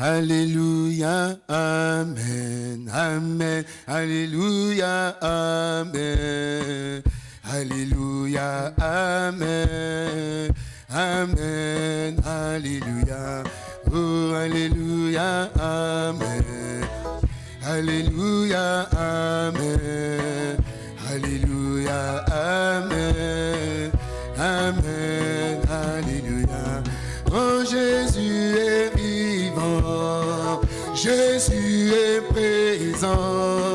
Alléluia, Amen, Amen, Alléluia, Amen, Alléluia, Amen, Amen, Alléluia, oh Alléluia, Amen, Alléluia, Amen, Alléluia, Amen, Amen, Jésus est présent,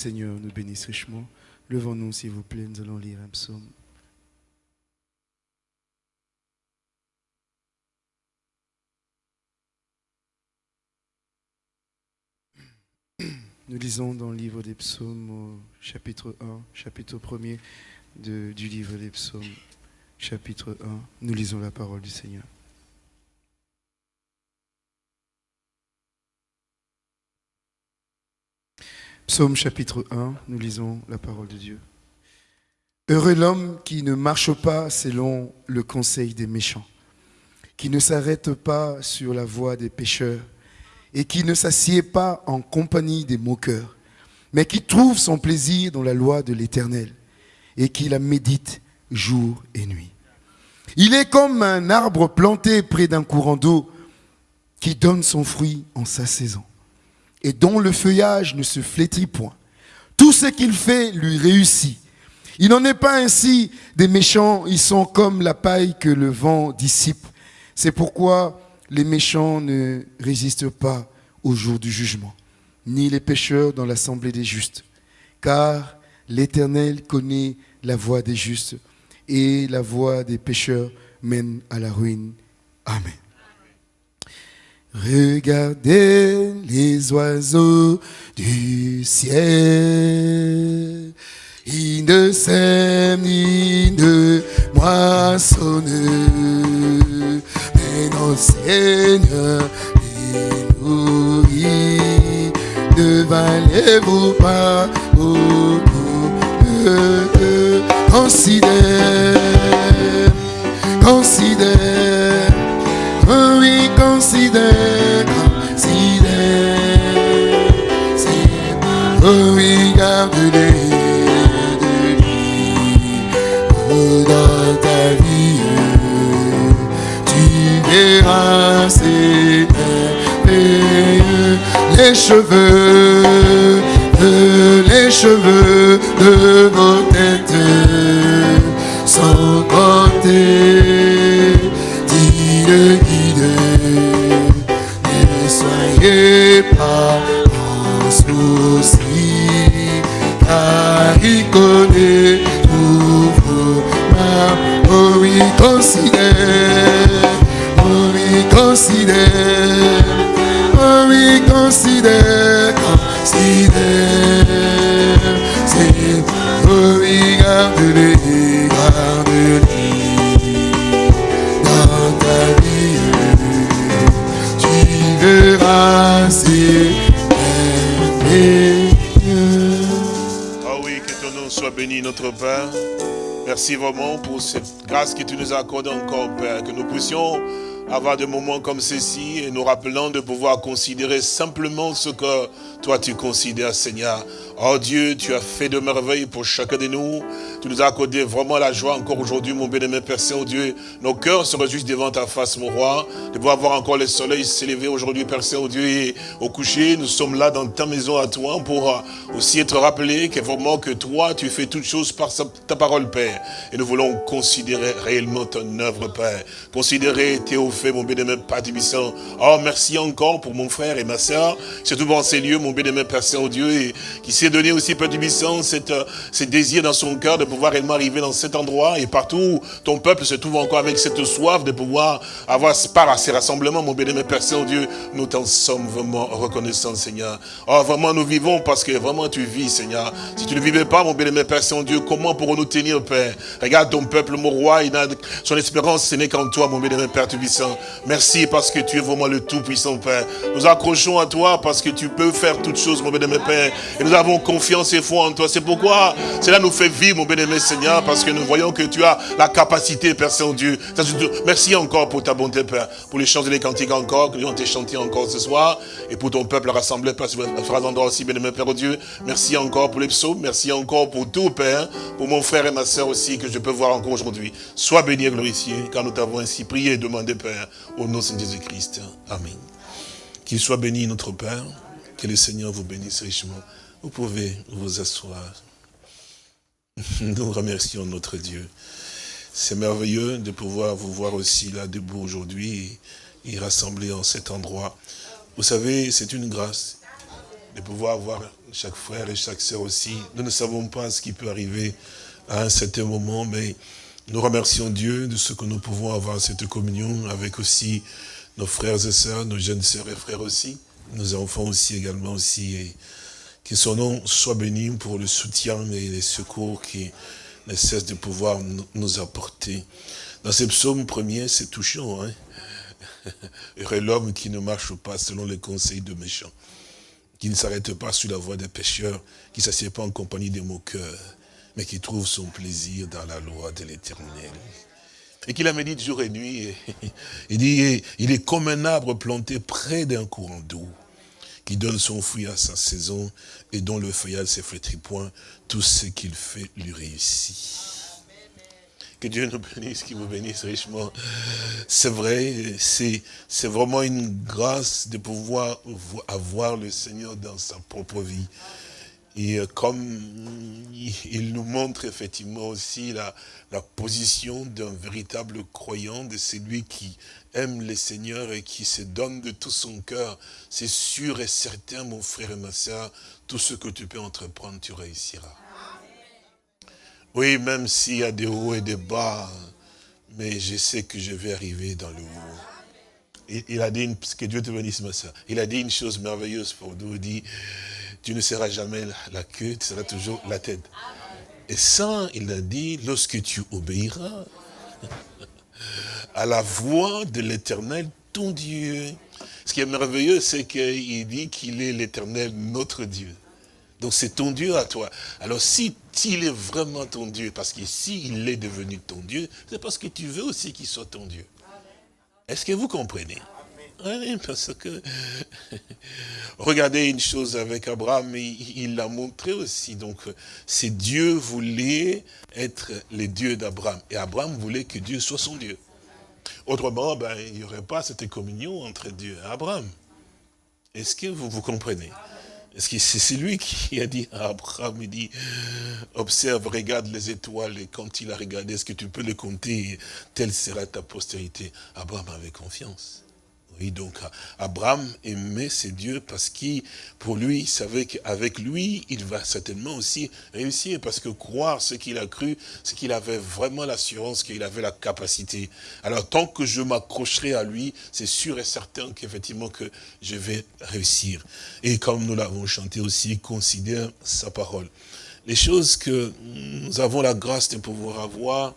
Seigneur nous bénisse richement. Levons-nous, s'il vous plaît, nous allons lire un psaume. Nous lisons dans le livre des psaumes au chapitre 1, chapitre 1er de- du livre des psaumes, chapitre 1. Nous lisons la parole du Seigneur. Psaume chapitre 1, nous lisons la parole de Dieu. Heureux l'homme qui ne marche pas selon le conseil des méchants, qui ne s'arrête pas sur la voie des pécheurs et qui ne s'assied pas en compagnie des moqueurs, mais qui trouve son plaisir dans la loi de l'Éternel et qui la médite jour et nuit. Il est comme un arbre planté près d'un courant d'eau qui donne son fruit en sa saison et dont le feuillage ne se flétrit point. Tout ce qu'il fait lui réussit. Il n'en est pas ainsi des méchants, ils sont comme la paille que le vent dissipe. C'est pourquoi les méchants ne résistent pas au jour du jugement, ni les pécheurs dans l'assemblée des justes. Car l'Éternel connaît la voie des justes, et la voie des pécheurs mène à la ruine. Amen. Regardez les oiseaux du ciel. Ils ne sèment ni ne moissonnent. Mais notre Seigneur les nourrit. Ne valez-vous pas beaucoup de considère, considère. Considère, considère. C'est garde-les de lui. Dans ta vie, tu verras ces merveilleux. Les cheveux, les cheveux de vos têtes sont comptés. Car ton nom soit béni, notre Père. Merci vraiment pour cette grâce que tu nous as accordée encore, Père. Que nous puissions avoir des moments comme ceci et nous rappelant de pouvoir considérer simplement ce que toi tu considères, Seigneur. Oh Dieu, tu as fait de merveilles pour chacun de nous. Tu nous as accordé vraiment la joie encore aujourd'hui, mon bien-aimé Père Saint-Dieu. Nos cœurs se réjouissent devant ta face, mon roi, de pouvoir voir encore le soleil s'élever aujourd'hui, Père Saint-Dieu, et au coucher, nous sommes là dans ta maison à toi pour euh, aussi être rappelés que vraiment que toi, tu fais toutes choses par ta parole, Père. Et nous voulons considérer réellement ton œuvre, Père. Considérer tes hauts mon bien-aimé Père Tibissant. Oh, merci encore pour mon frère et ma soeur, surtout dans ces lieux, mon bien-aimé Père Saint-Dieu, qui donné aussi, Père Tibissant, cette, euh, ce désir dans son cœur de pouvoir réellement arriver dans cet endroit, et partout ton peuple se trouve encore avec cette soif de pouvoir avoir part à ces rassemblements, mon bien-aimé Père Saint-Dieu. Nous t'en sommes vraiment reconnaissants, Seigneur. Oh, vraiment, nous vivons parce que vraiment tu vis, Seigneur. Si tu ne vivais pas, mon bien-aimé Père Saint-Dieu, comment pourrons-nous tenir, Père? Regarde ton peuple, mon roi, il a son espérance, ce n'est qu'en toi, mon bien-aimé Père Tout-Puissant. Merci parce que tu es vraiment le Tout-Puissant, Père. Nous accrochons à toi parce que tu peux faire toutes choses, mon bien-aimé Père. Et nous avons confiance et foi en toi. C'est pourquoi cela nous fait vivre, mon bien-aimé Seigneur, parce que nous voyons que tu as la capacité, Père Saint-Dieu. Merci encore pour ta bonté, Père, pour les chants et les cantiques encore, que nous avons été chantés encore ce soir, et pour ton peuple rassemblé, Père, sur endroit aussi, bien-aimé Père Dieu. Merci encore pour les psaumes, merci encore pour tout, Père, pour mon frère et ma soeur aussi, que je peux voir encore aujourd'hui. Sois béni et glorifié, car nous t'avons ainsi prié et demandé, Père, au nom de Jésus-Christ. Amen. Qu'il soit béni notre Père, que le Seigneur vous bénisse richement. Vous pouvez vous asseoir. Nous remercions notre Dieu. C'est merveilleux de pouvoir vous voir aussi là debout aujourd'hui et, rassembler en cet endroit. Vous savez, c'est une grâce de pouvoir voir chaque frère et chaque sœur aussi. Nous ne savons pas ce qui peut arriver à un certain moment, mais nous remercions Dieu de ce que nous pouvons avoir cette communion avec aussi nos frères et sœurs, nos jeunes sœurs et frères aussi, nos enfants aussi également aussi. Que son nom soit béni pour le soutien et les secours qui ne cessent de pouvoir nous apporter. Dans ce psaume premier, c'est touchant. Hein? Heureux l'homme qui ne marche pas selon les conseils de méchants, qui ne s'arrête pas sur la voie des pécheurs, qui ne s'assied pas en compagnie des moqueurs, mais qui trouve son plaisir dans la loi de l'éternel. Et qu'il a médite jour et nuit. Il dit, il est comme un arbre planté près d'un courant d'eau, qui donne son fruit à sa saison et dont le feuillage ne flétrit point, tout ce qu'il fait lui réussit. Que Dieu nous bénisse, qu'il vous bénisse richement. C'est vrai, c'est vraiment une grâce de pouvoir avoir le Seigneur dans sa propre vie. Et euh, comme il nous montre effectivement aussi la, la position d'un véritable croyant, de celui qui aime le Seigneur et qui se donne de tout son cœur, c'est sûr et certain, mon frère et ma soeur, tout ce que tu peux entreprendre, tu réussiras. Oui, même s'il y a des hauts et des bas, mais je sais que je vais arriver dans le haut. Il, a dit, que Dieu te bénisse, ma soeur, il a dit une chose merveilleuse pour nous, il dit, tu ne seras jamais la queue, tu seras toujours la tête. Et ça, il a dit, lorsque tu obéiras à la voix de l'éternel, ton Dieu. Ce qui est merveilleux, c'est qu'il dit qu'il est l'éternel, notre Dieu. Donc c'est ton Dieu à toi. Alors si il est vraiment ton Dieu, parce qu'ici il est devenu ton Dieu, c'est parce que tu veux aussi qu'il soit ton Dieu. Est-ce que vous comprenez? Oui, parce que, regardez une chose avec Abraham, il l'a montré aussi. Donc, c'est Dieu voulait être le Dieu d'Abraham. Et Abraham voulait que Dieu soit son Dieu. Autrement, ben, il n'y aurait pas cette communion entre Dieu et Abraham. Est-ce que vous vous comprenez? Est-ce que c'est lui qui a dit à Abraham, il dit, observe, regarde les étoiles, et quand il a regardé, est-ce que tu peux les compter Telle sera ta postérité? Abraham avait confiance. Donc Abraham aimait ses dieux parce qu'il, pour lui, il savait qu'avec lui, il va certainement aussi réussir. Parce que croire ce qu'il a cru, c'est qu'il avait vraiment l'assurance qu'il avait la capacité. Alors tant que je m'accrocherai à lui, c'est sûr et certain qu'effectivement que je vais réussir. Et comme nous l'avons chanté aussi, considère sa parole. Les choses que nous avons la grâce de pouvoir avoir,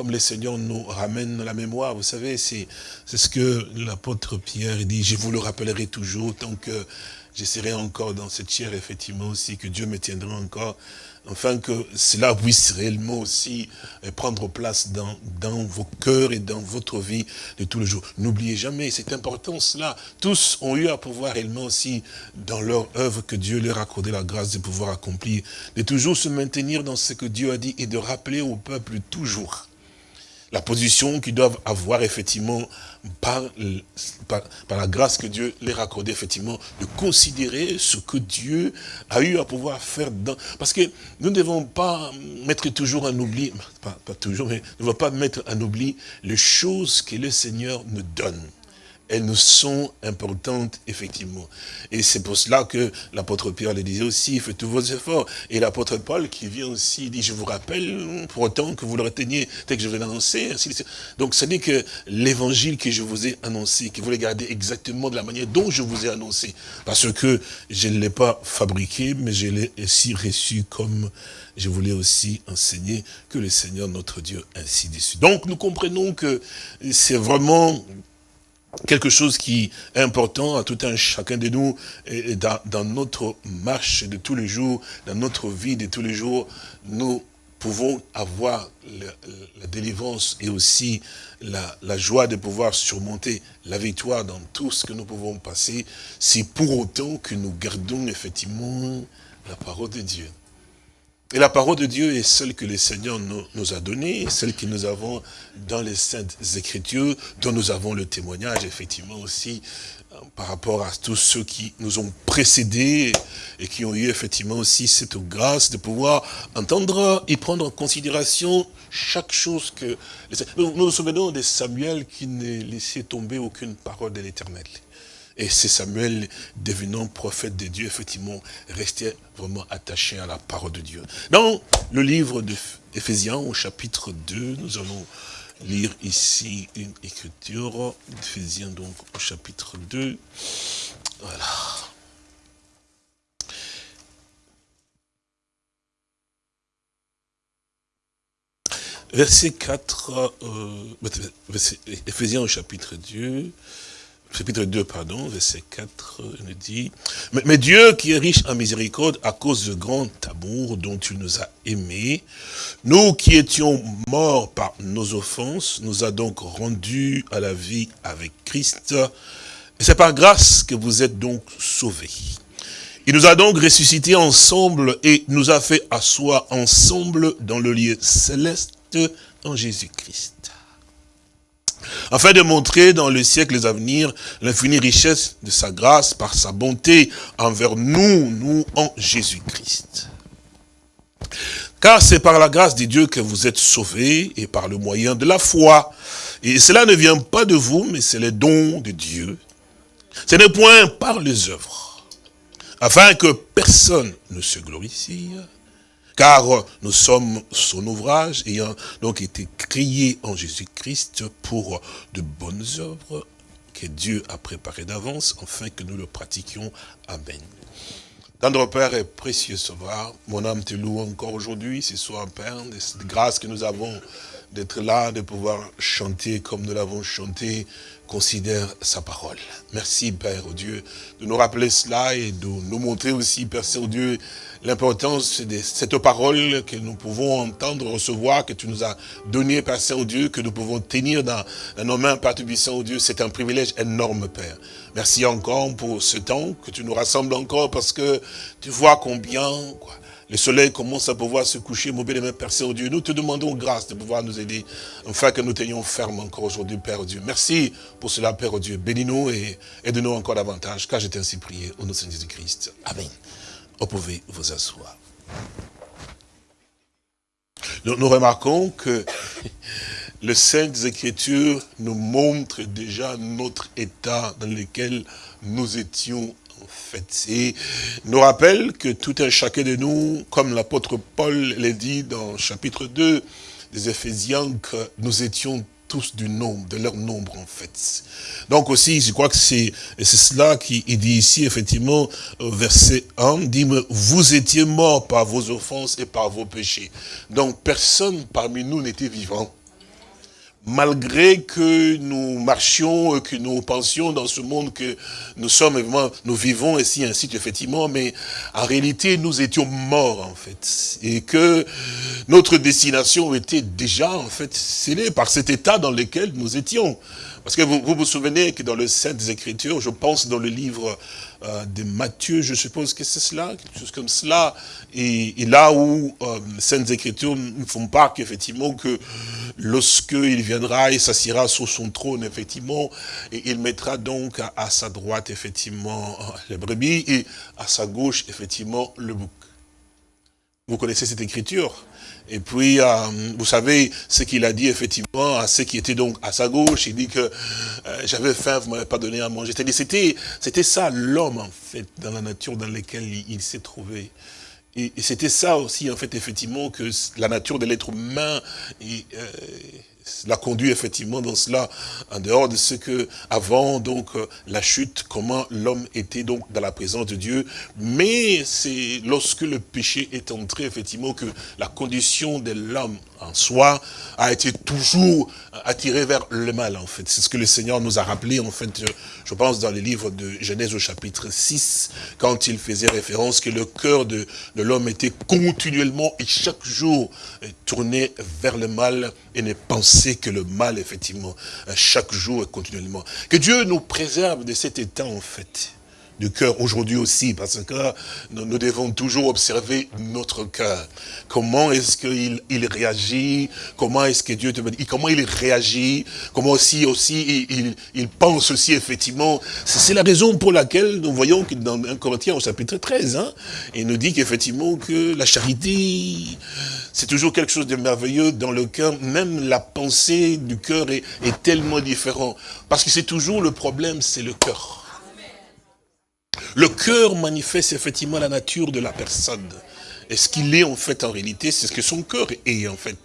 comme le Seigneur nous ramène la mémoire. Vous savez, c'est ce que l'apôtre Pierre dit, je vous le rappellerai toujours tant que je serai encore dans cette chair, effectivement aussi, que Dieu me tiendra encore afin que cela puisse réellement aussi euh, prendre place dans, dans vos cœurs et dans votre vie de tous les jours. N'oubliez jamais cette importance-là. Tous ont eu à pouvoir réellement aussi, dans leur œuvre que Dieu leur a la grâce de pouvoir accomplir, de toujours se maintenir dans ce que Dieu a dit et de rappeler au peuple toujours la position qu'ils doivent avoir effectivement par, la grâce que Dieu leur a accordée effectivement, de considérer ce que Dieu a eu à pouvoir faire dans... Parce que nous ne devons pas mettre toujours en oubli, pas, toujours, mais ne devons pas mettre en oubli les choses que le Seigneur nous donne elles nous sont importantes, effectivement. Et c'est pour cela que l'apôtre Pierre le disait aussi, faites tous vos efforts. Et l'apôtre Paul qui vient aussi, dit, je vous rappelle, pour autant que vous le reteniez, tel que je vais l'annoncer, Donc, ce n'est que l'évangile que je vous ai annoncé, que vous le gardez exactement de la manière dont je vous ai annoncé. Parce que je ne l'ai pas fabriqué, mais je l'ai aussi reçu comme je voulais aussi enseigner que le Seigneur notre Dieu ainsi déçu. Donc nous comprenons que c'est vraiment quelque chose qui est important à tout un chacun de nous dans, notre marche de tous les jours, dans notre vie de tous les jours, nous pouvons avoir la, délivrance et aussi la, la, joie de pouvoir surmonter la victoire dans tout ce que nous pouvons passer, si pour autant que nous gardons effectivement la parole de Dieu. Et la parole de Dieu est celle que le Seigneur nous, a donnée, celle que nous avons dans les Saintes Écritures, dont nous avons le témoignage, effectivement, aussi, euh, par rapport à tous ceux qui nous ont précédés et qui ont eu, effectivement, aussi cette grâce de pouvoir entendre et prendre en considération chaque chose que... Nous nous souvenons de Samuel qui ne laissait tomber aucune parole de l'Éternel. Et c'est Samuel, devenant prophète de Dieu, effectivement, restait vraiment attaché à la parole de Dieu. Dans le livre d'Éphésiens, au chapitre 2, nous allons lire ici une écriture d'Éphésiens, donc au chapitre 2. Voilà. Verset 4, euh, Éphésiens au chapitre 2, chapitre 2, pardon, verset 4, nous dit, mais, Dieu qui est riche en miséricorde à cause du grand amour dont tu nous as aimés, nous qui étions morts par nos offenses, nous a donc rendus à la vie avec Christ. Et c'est par grâce que vous êtes donc sauvés. Il nous a donc ressuscités ensemble et nous a fait asseoir ensemble dans le lieu céleste en Jésus-Christ afin de montrer dans les siècles à venir l'infinie richesse de sa grâce par sa bonté envers nous, nous en Jésus-Christ. Car c'est par la grâce de Dieu que vous êtes sauvés et par le moyen de la foi. Et cela ne vient pas de vous, mais c'est le don de Dieu. Ce n'est point par les œuvres, afin que personne ne se glorifie, car nous sommes son ouvrage, ayant donc été créés en Jésus-Christ pour de bonnes œuvres que Dieu a préparées d'avance, afin que nous le pratiquions. Amen. Tendre Père et précieux Sauveur, mon âme te loue encore aujourd'hui, ce soir, Père, de cette grâce que nous avons d'être là, de pouvoir chanter comme nous l'avons chanté, considère sa parole. Merci, Père, au Dieu, de nous rappeler cela et de nous montrer aussi, Père Saint-Dieu, l'importance de cette parole que nous pouvons entendre, recevoir, que tu nous as donné, Père Saint-Dieu, que nous pouvons tenir dans, nos mains, Père Tubissant, Dieu. C'est un privilège énorme, Père. Merci encore pour ce temps que tu nous rassembles encore parce que tu vois combien... Quoi, le soleil commence à pouvoir se coucher, mon bien-aimé Père Saint-Dieu. Nous te demandons grâce de pouvoir nous aider, afin que nous tenions ferme encore aujourd'hui, Père Dieu. Merci pour cela, Père Dieu. Bénis-nous et aide-nous encore davantage, car je t'ai ainsi prié au nom de Jésus-Christ. Amen. Vous pouvez vous asseoir. Nous, remarquons que les Saintes Écritures nous montrent déjà notre état dans lequel nous étions fait. Et nous rappelle que tout un chacun de nous, comme l'apôtre Paul l'a dit dans chapitre 2 des Éphésiens, que nous étions tous du nombre, de leur nombre en fait. Donc aussi, je crois que c'est cela qui dit ici, effectivement, verset 1, dit, vous étiez morts par vos offenses et par vos péchés. Donc personne parmi nous n'était vivant. Malgré que nous marchions, que nous pensions dans ce monde que nous sommes, nous vivons ici, ainsi effectivement, mais en réalité, nous étions morts, en fait. Et que notre destination était déjà, en fait, scellée par cet état dans lequel nous étions. Parce que vous vous, souvenez que dans le Saintes Écritures, je pense dans le livre euh, de Matthieu, je suppose que c'est cela, quelque chose comme cela, et, là où euh, Saintes Écritures nous font part qu'effectivement que lorsqu'il viendra, il s'assiera sur son trône, effectivement, et il mettra donc à, sa droite, effectivement, les brebis, et à sa gauche, effectivement, le bouc. Vous connaissez cette écriture? Et puis, euh, vous savez ce qu'il a dit effectivement à ceux qui étaient donc à sa gauche. Il dit que euh, j'avais faim, vous m'avez pas donné à manger. C'était c'était ça l'homme en fait dans la nature dans laquelle il, s'est trouvé. Et, c'était ça aussi en fait effectivement que la nature de l'être humain et, euh, l'a conduit effectivement dans cela, en dehors de ce que, avant donc euh, la chute, comment l'homme était donc dans la présence de Dieu. Mais c'est lorsque le péché est entré, effectivement, que la condition de l'homme en soi a été toujours attiré vers le mal, en fait. C'est ce que le Seigneur nous a rappelé, en fait, je pense, dans le livre de Genèse au chapitre 6, quand il faisait référence que le cœur de, de l'homme était continuellement et chaque jour tourné vers le mal et ne pensait que le mal, effectivement, chaque jour et continuellement. Que Dieu nous préserve de cet état, en fait du cœur aujourd'hui aussi, parce que nous, devons toujours observer notre cœur. Comment est-ce qu'il il réagit? Comment est-ce que Dieu te Comment il réagit? Comment aussi, aussi il, il, pense aussi, effectivement? C'est la raison pour laquelle nous voyons que dans 1 Corinthiens au chapitre 13, hein, il nous dit qu'effectivement que la charité, c'est toujours quelque chose de merveilleux dans le cœur. Même la pensée du cœur est, est tellement différente. Parce que c'est toujours le problème, c'est le cœur. Le cœur manifeste effectivement la nature de la personne. Et ce qu'il est en fait en réalité, c'est ce que son cœur est en fait.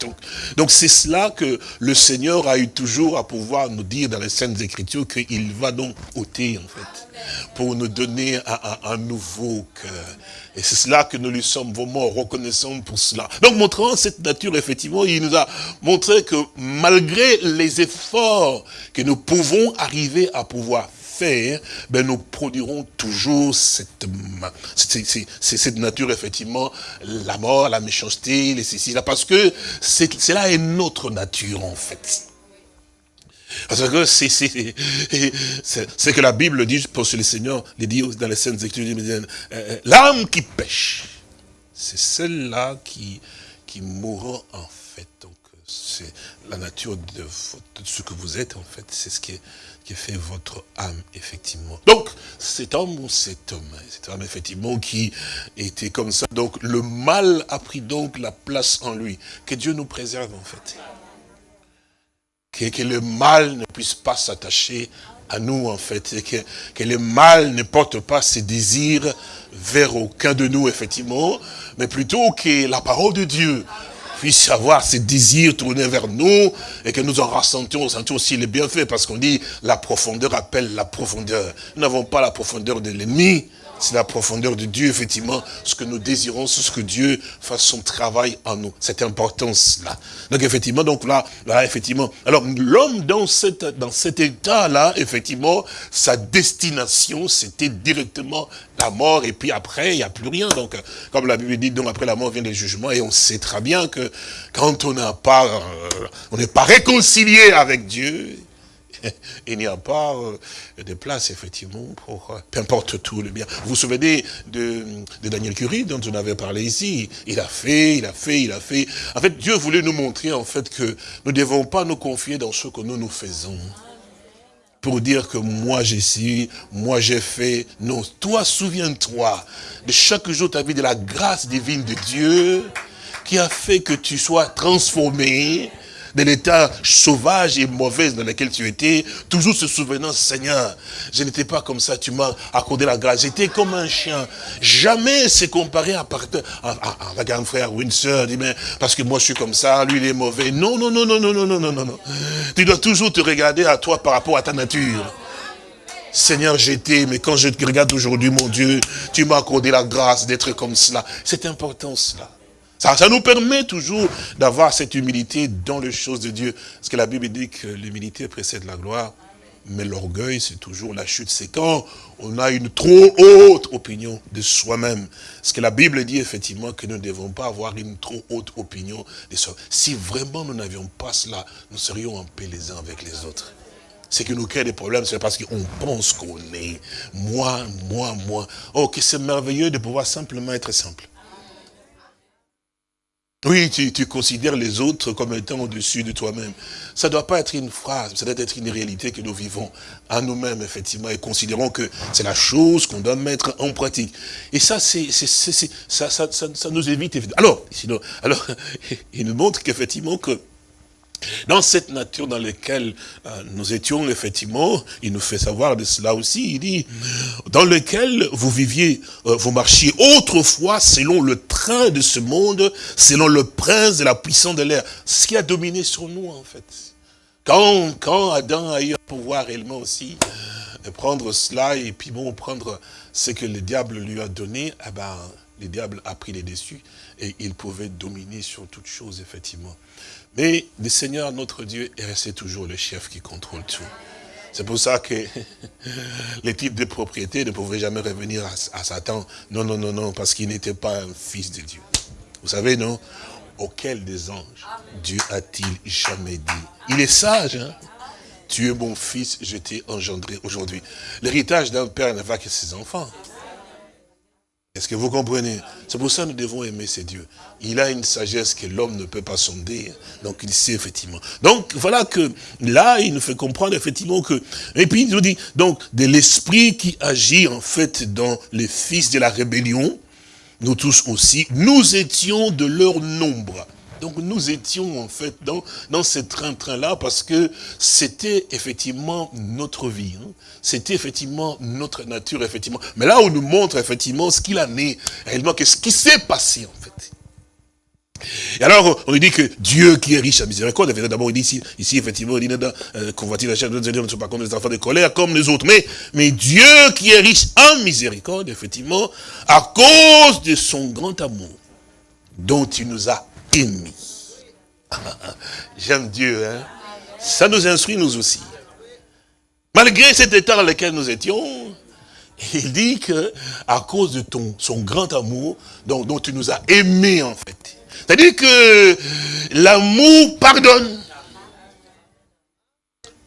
Donc c'est cela que le Seigneur a eu toujours à pouvoir nous dire dans les Saintes Écritures qu'il va donc ôter en fait, pour nous donner un, nouveau cœur. Et c'est cela que nous lui sommes vraiment reconnaissants pour cela. Donc montrant cette nature, effectivement, il nous a montré que malgré les efforts que nous pouvons arriver à pouvoir faire, ben nous produirons toujours cette, cette nature, effectivement, la mort, la méchanceté, les ceci, là, parce que c'est là est notre nature, en fait. Parce que c'est ce que la Bible dit, pour le Seigneur, les dit dans les scènes Écritures, euh, euh, l'âme qui pêche, c'est celle-là qui, qui mourra en fait. Donc, c'est la nature de, de, ce que vous êtes, en fait. C'est ce qui est qui fait votre âme, effectivement. Donc, cet homme ou cet homme, cet homme, effectivement, qui était comme ça. Donc, le mal a pris donc la place en lui. Que Dieu nous préserve, en fait. Que, le mal ne puisse pas s'attacher à nous, en fait. Que le mal ne porte pas ses désirs vers aucun de nous, effectivement. Mais plutôt que la parole de Dieu puisse avoir ces désirs tournés vers nous et que nous en ressentions, ressentions aussi les bienfaits parce qu'on dit la profondeur appelle la profondeur. Nous n'avons pas la profondeur de l'ennemi, c'est la profondeur de Dieu, effectivement. Ce que nous désirons, ce que Dieu fasse son travail en nous. Cette importance-là. Donc, effectivement, donc là, là, effectivement. Alors, l'homme, dans, cette, dans cet état-là, effectivement, sa destination, c'était directement la mort. Et puis après, il n'y a plus rien. Donc, comme la Bible dit, donc après la mort vient le jugement. Et on sait très bien que quand on n'a pas, euh, on n'est pas réconcilié avec Dieu, il n'y a pas euh, de place, effectivement, pour euh, peu importe tout le bien. Vous vous souvenez de, Daniel Curie, dont on avait parlé ici? Il a fait, il a fait, il a fait. En fait, Dieu voulait nous montrer, en fait, que nous ne devons pas nous confier dans ce que nous nous faisons. Pour dire que moi j'ai su, moi j'ai fait. Non, toi souviens-toi de chaque jour ta vie de la grâce divine de Dieu qui a fait que tu sois transformé, de l'état sauvage et mauvais dans lequel tu étais, toujours se souvenant, Seigneur, je n'étais pas comme ça, tu m'as accordé la grâce. J'étais comme un chien. Jamais c'est comparé à, à, à, grand frère ou une soeur, dit, mais parce que moi je suis comme ça, lui il est mauvais. Non, non, non, non, non, non, non, non, non. Tu dois toujours te regarder à toi par rapport à ta nature. Seigneur, j'étais, mais quand je te regarde aujourd'hui, mon Dieu, tu m'as accordé la grâce d'être comme cela. C'est important cela. Ça, ça nous permet toujours d'avoir cette humilité dans les choses de Dieu. Parce que la Bible dit que l'humilité précède la gloire. Mais l'orgueil, c'est toujours la chute. C'est quand on a une trop haute opinion de soi-même. Parce que la Bible dit effectivement que nous ne devons pas avoir une trop haute opinion de soi. Si vraiment nous n'avions pas cela, nous serions en paix les uns avec les autres. Ce qui nous crée des problèmes, c'est parce qu'on pense qu'on est moi, moi, moi. Oh, que c'est merveilleux de pouvoir simplement être simple. Oui, tu, tu, considères les autres comme étant au-dessus de toi-même. Ça ne doit pas être une phrase, ça doit être une réalité que nous vivons à nous-mêmes, effectivement, et considérons que c'est la chose qu'on doit mettre en pratique. Et ça, c'est, ça, ça, ça, ça, nous évite. Alors, sinon, alors, il nous montre qu'effectivement, que dans cette nature dans laquelle euh, nous étions, effectivement, il nous fait savoir de cela aussi, il dit, dans lequel vous viviez, euh, vous marchiez autrefois selon le train de ce monde, selon le prince de la puissance de l'air. Ce qui a dominé sur nous, en fait. Quand, quand Adam a eu à pouvoir réellement aussi prendre cela et puis bon, prendre ce que le diable lui a donné, eh ben, le diable a pris les dessus et il pouvait dominer sur toute chose, effectivement. Mais le Seigneur, notre Dieu, est resté toujours le chef qui contrôle tout. C'est pour ça que les types de propriété ne pouvaient jamais revenir à, Satan. Non, non, non, non, parce qu'il n'était pas un fils de Dieu. Vous savez, non? Auquel des anges Dieu a-t-il jamais dit? Il est sage, hein? Tu es mon fils, je t'ai engendré aujourd'hui. L'héritage d'un père ne va que ses enfants. Est-ce que vous comprenez? C'est pour ça que nous devons aimer ces dieux. Il a une sagesse que l'homme ne peut pas sonder. Donc il sait effectivement. Donc voilà que là, il nous fait comprendre effectivement que... Et puis il nous dit, donc, de l'esprit qui agit en fait dans les fils de la rébellion, nous tous aussi, nous étions de leur nombre. Donc nous étions en fait dans, dans ce train-train-là parce que c'était effectivement notre vie. Hein. C'était effectivement notre nature, effectivement. Mais là, on nous montre effectivement ce qu'il en est, réellement, ce qui s'est passé en fait. Et alors, on dit que Dieu qui est riche à miséricorde, d'abord il dit ici, ici effectivement, il dit euh, convoiter la chair de ne sont pas comme les enfants de colère, comme les autres. Mais, mais Dieu qui est riche en miséricorde, effectivement, à cause de son grand amour, dont il nous a J'aime Dieu, hein. Ça nous instruit, nous aussi. Malgré cet état dans lequel nous étions, il dit que à cause de ton, son grand amour, dont, tu nous as aimés, en fait. C'est-à-dire que l'amour pardonne.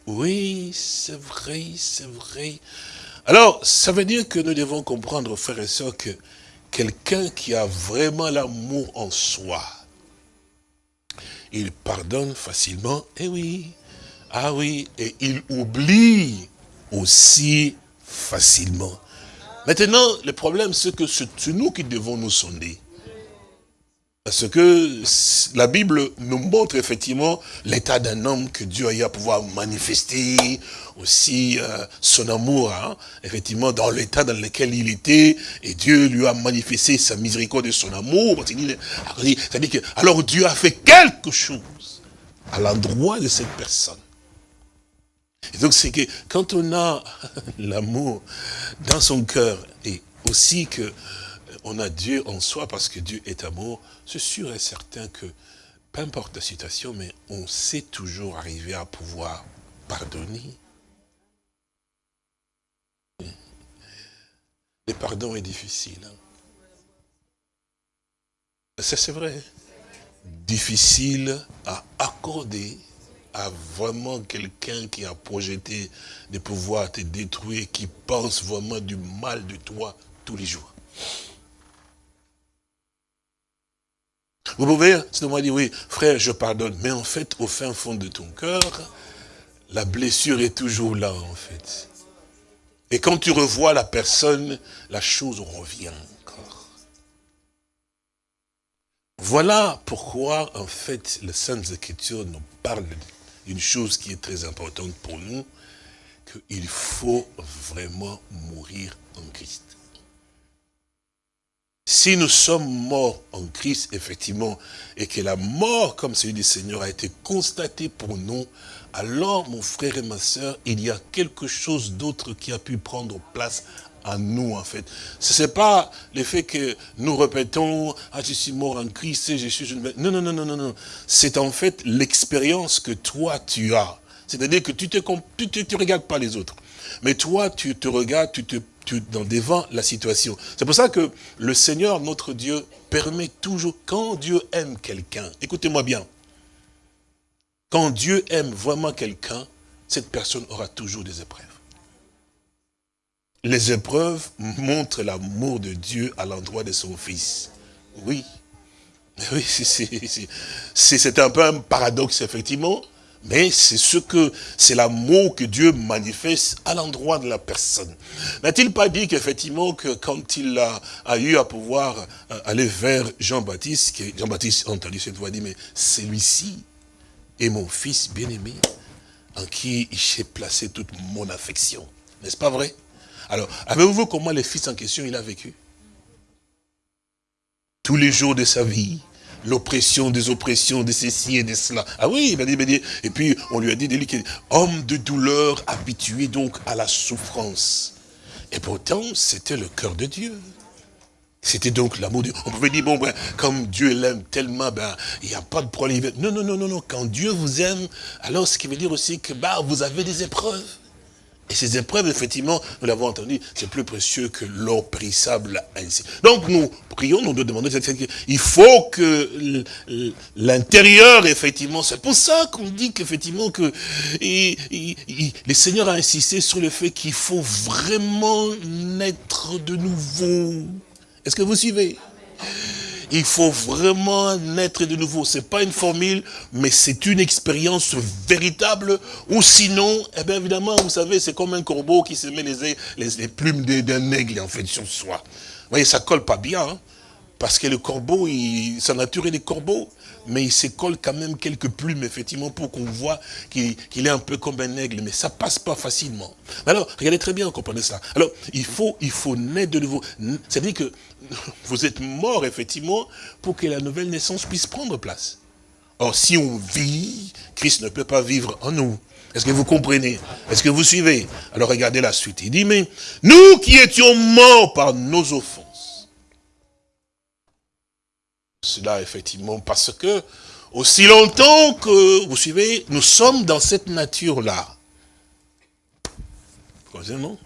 Oui, c'est vrai, c'est vrai. Alors, ça veut dire que nous devons comprendre, frères et sœurs, que quelqu'un qui a vraiment l'amour en soi, il pardonne facilement, eh oui, ah oui, et il oublie aussi facilement. Maintenant, le problème, c'est que c'est nous qui devons nous sonder. Parce que la Bible nous montre effectivement l'état d'un homme que Dieu a eu à pouvoir manifester, aussi euh, son amour, hein, effectivement, dans l'état dans lequel il était, et Dieu lui a manifesté sa miséricorde et son amour. C'est-à-dire que, alors Dieu a fait quelque chose à l'endroit de cette personne. Et donc c'est que quand on a l'amour dans son cœur, et aussi que on a Dieu en soi parce que Dieu est amour, c'est sûr et certain que, peu importe la situation, mais on sait toujours arriver à pouvoir pardonner. Le pardon est difficile. Hein. C'est vrai. Difficile à accorder à vraiment quelqu'un qui a projeté de pouvoir te détruire, qui pense vraiment du mal de toi tous les jours. Vous pouvez moi dire, oui, frère, je pardonne. Mais en fait, au fin fond de ton cœur, la blessure est toujours là, en fait. Et quand tu revois la personne, la chose revient encore. Voilà pourquoi, en fait, les Saintes Écritures nous parlent d'une chose qui est très importante pour nous, qu'il faut vraiment mourir en Christ. Si nous sommes morts en Christ, effectivement, et que la mort, comme celui du Seigneur, a été constatée pour nous, alors, mon frère et ma soeur, il y a quelque chose d'autre qui a pu prendre place à nous, en fait. Ce n'est pas le fait que nous répétons, ah, je suis mort en Christ, je suis... Non, non, non, non, non, non. C'est en fait l'expérience que toi, tu as. C'est-à-dire que tu ne tu, tu, regardes pas les autres. Mais toi, tu te regardes, tu te tu, devant la situation. C'est pour ça que le Seigneur, notre Dieu, permet toujours, quand Dieu aime quelqu'un, écoutez-moi bien, quand Dieu aime vraiment quelqu'un, cette personne aura toujours des épreuves. Les épreuves montrent l'amour de Dieu à l'endroit de son Fils. Oui. Oui, c'est un peu un paradoxe, effectivement. Mais c'est ce que, c'est l'amour que Dieu manifeste à l'endroit de la personne. N'a-t-il pas dit qu'effectivement, que quand il a, eu à pouvoir euh, aller vers Jean-Baptiste, Jean-Baptiste a entendu cette voix, dit, mais celui-ci est mon fils bien-aimé, en qui j'ai placé toute mon affection. N'est-ce pas vrai? Alors, avez-vous vu comment le fils en question, il a vécu? Tous les jours de sa vie, l'oppression des oppressions, de ceci et de cela. Ah oui, il m'a dit, et puis on lui a dit, homme de douleur, habitué donc à la souffrance. Et pourtant, c'était le cœur de Dieu. C'était donc l'amour de Dieu. On pouvait dire, bon, ben, comme Dieu l'aime tellement, ben, il n'y a pas de problème. Non, non, non, non, non. Quand Dieu vous aime, alors ce qui veut dire aussi que, bah, vous avez des épreuves. Et ces épreuves, effectivement, nous l'avons entendu, c'est plus précieux que l'or périssable ainsi. Donc nous prions, nous demander, il faut que l'intérieur, effectivement, c'est pour ça qu'on dit qu'effectivement que le Seigneur a insisté sur le fait qu'il faut vraiment naître de nouveau. Est-ce que vous suivez? Il faut vraiment naître de nouveau. Ce n'est pas une formule, mais c'est une expérience véritable. Ou sinon, eh bien évidemment, vous savez, c'est comme un corbeau qui se met les, les, plumes d'un aigle en fait sur soi. Vous voyez, ça colle pas bien. Hein. Parce que le corbeau, sa nature est des corbeaux mais il se quand même quelques plumes, effectivement, pour qu'on voit qu'il est un peu comme un aigle, mais ça passe pas facilement. Alors, regardez très bien, comprenez ça. Alors, il faut, il faut naître de nouveau. C'est-à-dire que vous êtes mort, effectivement, pour que la nouvelle naissance puisse prendre place. Or, si on vit, Christ ne peut pas vivre en nous. Est-ce que vous comprenez? Est-ce que vous suivez? Alors regardez la suite. Il dit, mais nous qui étions morts par nos offenses, cela, effectivement, parce que, aussi longtemps que, vous suivez, nous sommes dans cette nature-là. non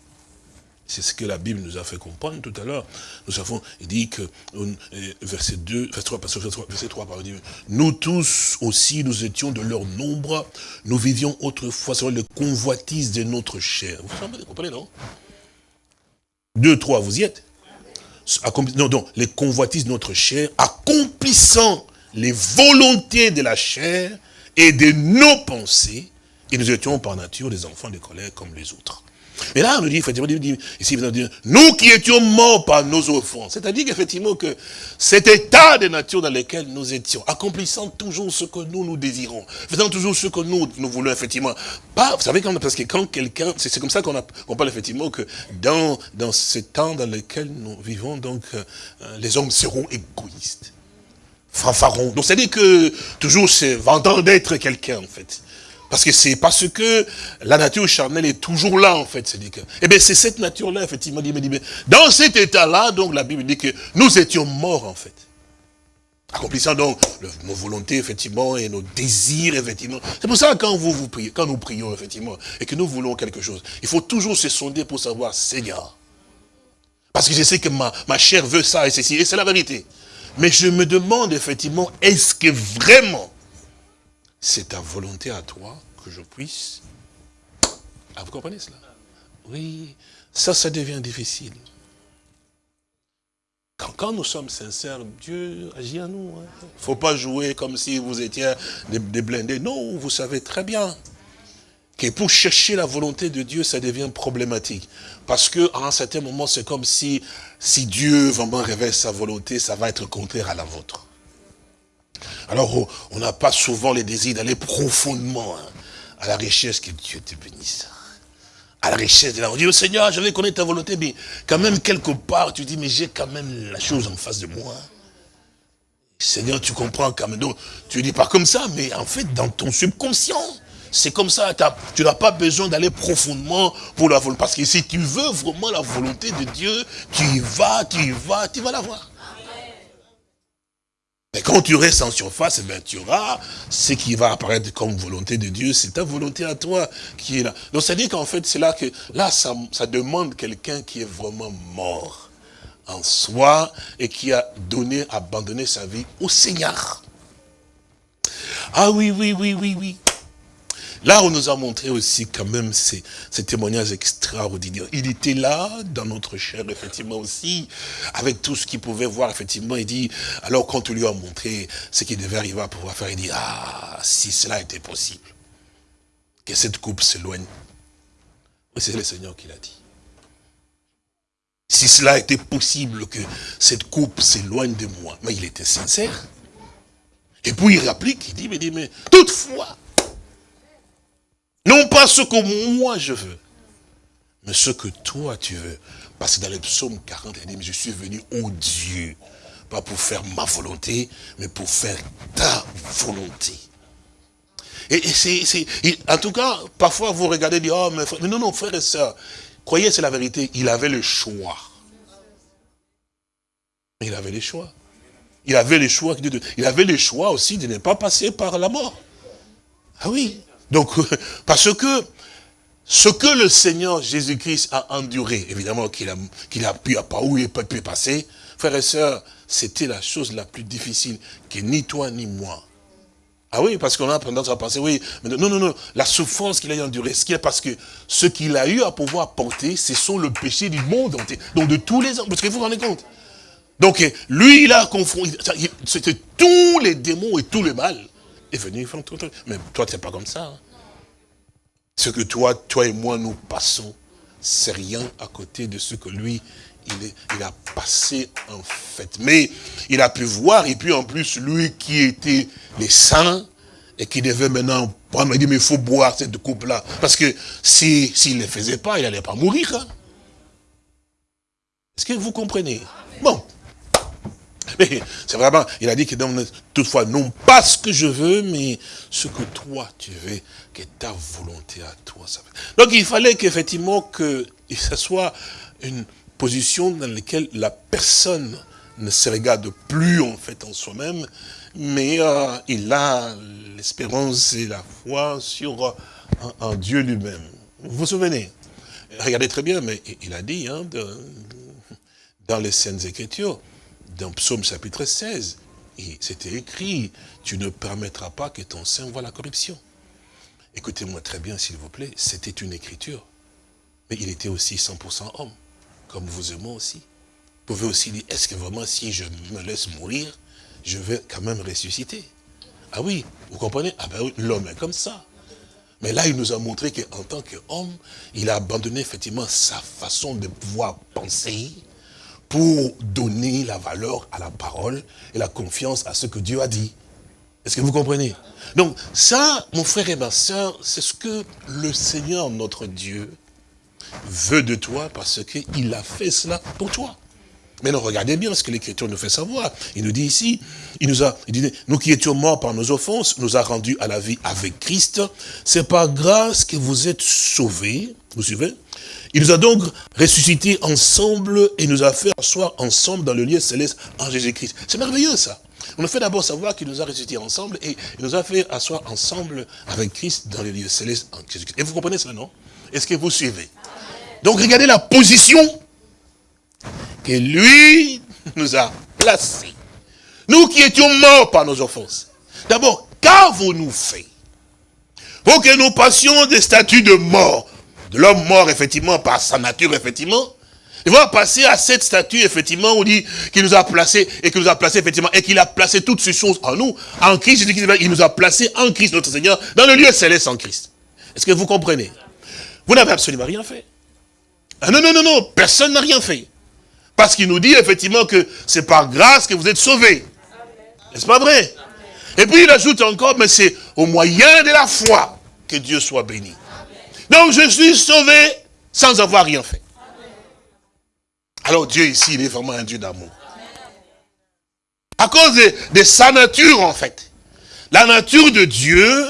C'est ce que la Bible nous a fait comprendre tout à l'heure. Nous avons, dit que, euh, verset 2, verset 3, verset 3, pardon, nous tous aussi, nous étions de leur nombre, nous vivions autrefois sur les convoitises de notre chair. Vous comprenez, non? 2, 3, vous y êtes non, non, les convoitises de notre chair, accomplissant les volontés de la chair et de nos pensées, et nous étions par nature des enfants de colère comme les autres. Mais là, on nous dit, effectivement, ici, nous qui étions morts par nos offenses. C'est-à-dire qu'effectivement, que cet état de nature dans lequel nous étions, accomplissant toujours ce que nous, nous désirons, faisant toujours ce que nous, nous voulons, effectivement. Vous savez, parce que quand quelqu'un, c'est comme ça qu'on parle, effectivement, que dans, dans ce temps dans lequel nous vivons, donc, euh, les hommes seront égoïstes. Fanfarons. Donc, c'est-à-dire que, toujours, c'est vendant d'être quelqu'un, en fait. Parce que c'est parce que la nature charnelle est toujours là, en fait. C'est que, eh bien, c'est cette nature-là, effectivement, dit, dit, dans cet état-là, donc, la Bible dit que nous étions morts, en fait. Accomplissant donc nos volontés, effectivement, et nos désirs, effectivement. C'est pour ça, quand vous, vous priez, quand nous prions, effectivement, et que nous voulons quelque chose, il faut toujours se sonder pour savoir, Seigneur, parce que je sais que ma, ma chair veut ça et ceci, et c'est la vérité. Mais je me demande, effectivement, est-ce que vraiment, c'est ta volonté à toi que je puisse... Ah, vous comprenez cela? Oui, ça, ça devient difficile. Quand, nous sommes sincères, Dieu agit à nous. Il hein. ne faut pas jouer comme si vous étiez des, blindés. Non, vous savez très bien que pour chercher la volonté de Dieu, ça devient problématique. Parce qu'à un certain moment, c'est comme si, si Dieu vraiment révèle sa volonté, ça va être contraire à la vôtre. Alors, on n'a pas souvent le désir d'aller profondément hein, à la richesse que Dieu te bénisse. à la richesse de la... On dit, Seigneur, je vais connaître ta volonté, mais quand même, quelque part, tu dis, mais j'ai quand même la chose en face de moi. Seigneur, tu comprends quand même. Donc, tu dis pas comme ça, mais en fait, dans ton subconscient, c'est comme ça. Tu n'as pas besoin d'aller profondément pour la volonté. Parce que si tu veux vraiment la volonté de Dieu, tu y vas, tu y vas, tu vas la voir. Mais quand tu restes en surface, eh bien, tu auras ce qui va apparaître comme volonté de Dieu. C'est ta volonté à toi qui est là. Donc, ça dit qu'en fait, c'est là que, là, ça demande quelqu'un qui est vraiment mort en soi et qui a donné, abandonné sa vie au Seigneur. Ah oui, oui, oui, oui, oui. Là, on nous a montré aussi quand même ces, témoignages extraordinaires. Il était là, dans notre chair, effectivement aussi, avec tout ce qu'il pouvait voir, effectivement. Il dit, alors quand on lui a montré ce qu'il devait arriver à pouvoir faire, il dit, ah, si cela était possible, que cette coupe s'éloigne. C'est le Seigneur qui l'a dit. Si cela était possible que cette coupe s'éloigne de moi, mais il était sincère. Et puis il réplique, il dit, mais, mais toutefois, non pas ce que moi je veux, mais ce que toi tu veux. Parce que dans le psaume 40, il dit, mais je suis venu au Dieu, pas pour faire ma volonté, mais pour faire ta volonté. Et, c'est, en tout cas, parfois vous regardez dites, oh, mais, non, non, frère et soeur, croyez c'est la vérité, il avait le choix. Il avait le choix. Il avait le choix, il avait le choix aussi de ne pas passer par la mort. Ah oui, donc, parce que ce que le Seigneur Jésus-Christ a enduré, évidemment qu'il a, qu'il a pu, pas où il pu passer, frères et sœurs, c'était la chose la plus difficile que ni toi ni moi. Ah oui, parce qu'on a tendance à penser, oui, mais non, non, non, la souffrance qu'il a endurée, ce qui est parce que ce qu'il a eu à pouvoir porter, ce sont le péché du monde entier, donc de tous les hommes, parce que vous vous rendez compte? Donc, lui, il a confronté, c'était tous les démons et tout le mal est venu. Mais toi, tu n'es pas comme ça. Hein. Ce que toi, toi et moi, nous passons, c'est rien à côté de ce que lui, il, a passé en fait. Mais il a pu voir, et puis en plus, lui qui était les saints, et qui devait maintenant prendre, il dit, mais il faut boire cette coupe-là. Parce que s'il si, ne le faisait pas, il n'allait pas mourir. Hein. Est-ce que vous comprenez? Bon, mais c'est vraiment, il a dit que toutefois, non pas ce que je veux, mais ce que toi tu veux, que ta volonté à toi. Ça Donc il fallait qu'effectivement que ce soit une position dans laquelle la personne ne se regarde plus en fait en soi-même, mais euh, il a l'espérance et la foi sur un, Dieu lui-même. Vous vous souvenez? Regardez très bien, mais il a dit hein, dans les Saintes Écritures, dans Psaume chapitre 16, c'était écrit, tu ne permettras pas que ton sein voit la corruption. Écoutez-moi très bien, s'il vous plaît, c'était une écriture. Mais il était aussi 100% homme, comme vous et moi aussi. Vous pouvez aussi dire, est-ce que vraiment si je me laisse mourir, je vais quand même ressusciter? Ah oui, vous comprenez? Ah ben oui, l'homme est comme ça. Mais là, il nous a montré qu'en tant qu'homme, il a abandonné effectivement sa façon de pouvoir penser, pour donner la valeur à la parole et la confiance à ce que Dieu a dit. Est-ce que vous comprenez? Donc ça, mon frère et ma soeur, c'est ce que le Seigneur, notre Dieu, veut de toi parce qu'il a fait cela pour toi. Mais non, regardez bien ce que l'Écriture nous fait savoir. Il nous dit ici, il nous a, nous qui étions morts par nos offenses, nous a rendus à la vie avec Christ. C'est par grâce que vous êtes sauvés. Vous suivez? Il nous a donc ressuscités ensemble et nous a fait asseoir ensemble dans le lieu céleste en Jésus-Christ. C'est merveilleux ça. On a fait d'abord savoir qu'il nous a ressuscités ensemble et il nous a fait asseoir ensemble avec Christ dans le lieu céleste en Jésus-Christ. Et vous comprenez cela, non? Est-ce que vous suivez? Donc regardez la position que lui nous a placée. Nous qui étions morts par nos offenses. D'abord, qu'avons-nous fait? Pour que nous passions des statuts de mort l'homme mort, effectivement, par sa nature, effectivement, il va passer à cette statue, effectivement, où dit qu'il nous a placé, et qu'il nous a placé, effectivement, et qu'il a placé toutes ces choses en nous, en Christ, il nous a placé en Christ, notre Seigneur, dans le lieu céleste en Christ. Est-ce que vous comprenez? Vous n'avez absolument rien fait. Ah non, non, non, non, personne n'a rien fait. Parce qu'il nous dit, effectivement, que c'est par grâce que vous êtes sauvés. N'est-ce pas vrai? Et puis il ajoute encore, mais c'est au moyen de la foi que Dieu soit béni. Donc je suis sauvé sans avoir rien fait. Alors Dieu ici, il est vraiment un Dieu d'amour. À cause de, sa nature, en fait. La nature de Dieu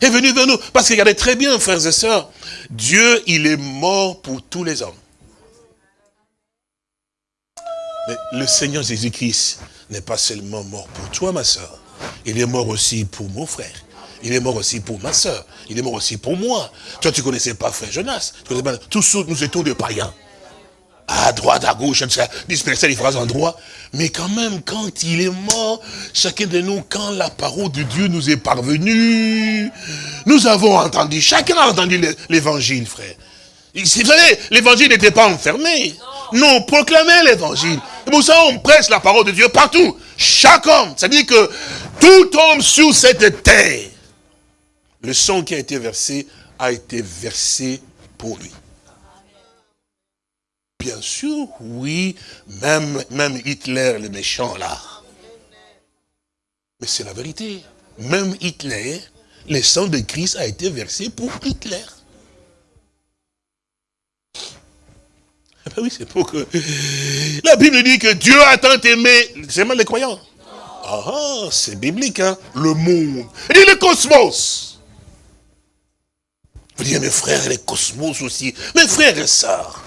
est venue vers nous. Parce que regardez très bien, frères et sœurs, Dieu, il est mort pour tous les hommes. Mais le Seigneur Jésus-Christ n'est pas seulement mort pour toi, ma soeur. Il est mort aussi pour mon frère. Il est mort aussi pour ma soeur. Il est mort aussi pour moi. Toi, tu connaissais pas frère Jonas. Tous nous étions des païens. À droite, à gauche, dispersés à différents endroits. Mais quand même, quand il est mort, chacun de nous, quand la parole de Dieu nous est parvenue, nous avons entendu, chacun a entendu l'évangile, frère. Vous savez, l'évangile n'était pas enfermé. Non, proclamez l'évangile. Et pour ça, on presse la parole de Dieu partout. Chaque homme. C'est-à-dire que tout homme sur cette terre, le sang qui a été versé, a été versé pour lui. Bien sûr, oui, même, même Hitler, le méchant là. Mais c'est la vérité. Même Hitler, le sang de Christ a été versé pour Hitler. Ah ben oui, c'est pour que... La Bible dit que Dieu a tant aimé, c'est mal les croyants. Ah, ah, c'est biblique, hein, le monde. Dit le cosmos. Vous dites, mes frères, les cosmos aussi. Mes frères et sœurs.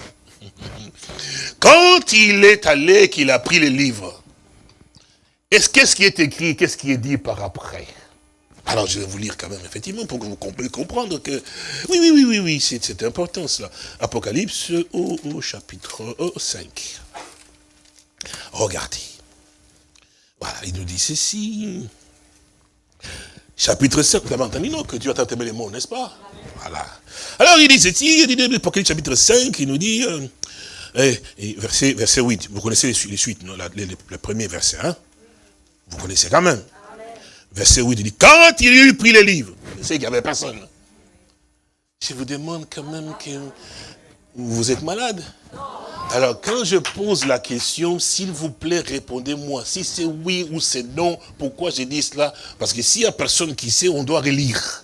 Quand il est allé, qu'il a pris les livres, est-ce qu'est-ce qui est écrit, qu'est-ce qui est dit par après? Alors je vais vous lire quand même, effectivement, pour que vous puissiez comprendre que... Oui, oui, oui, oui, oui, c'est important cela. Apocalypse au, chapitre 5. Regardez. Voilà, il nous dit ceci. Chapitre 5, vous avez entendu, non, que Dieu a tant les mots, n'est-ce pas? Voilà. Alors il dit ceci, il dit, Apocalypse chapitre 5, il nous dit... Euh, et, verset, verset 8, vous connaissez les, suites, non, le premier verset, hein? Vous connaissez quand même. Verset 8, il dit, quand il eut pris les livres, c'est qu'il n'y avait personne. Je vous demande quand même que vous êtes malade. Alors, quand je pose la question, s'il vous plaît, répondez-moi. Si c'est oui ou c'est non, pourquoi j'ai dit cela? Parce que s'il n'y a personne qui sait, on doit relire.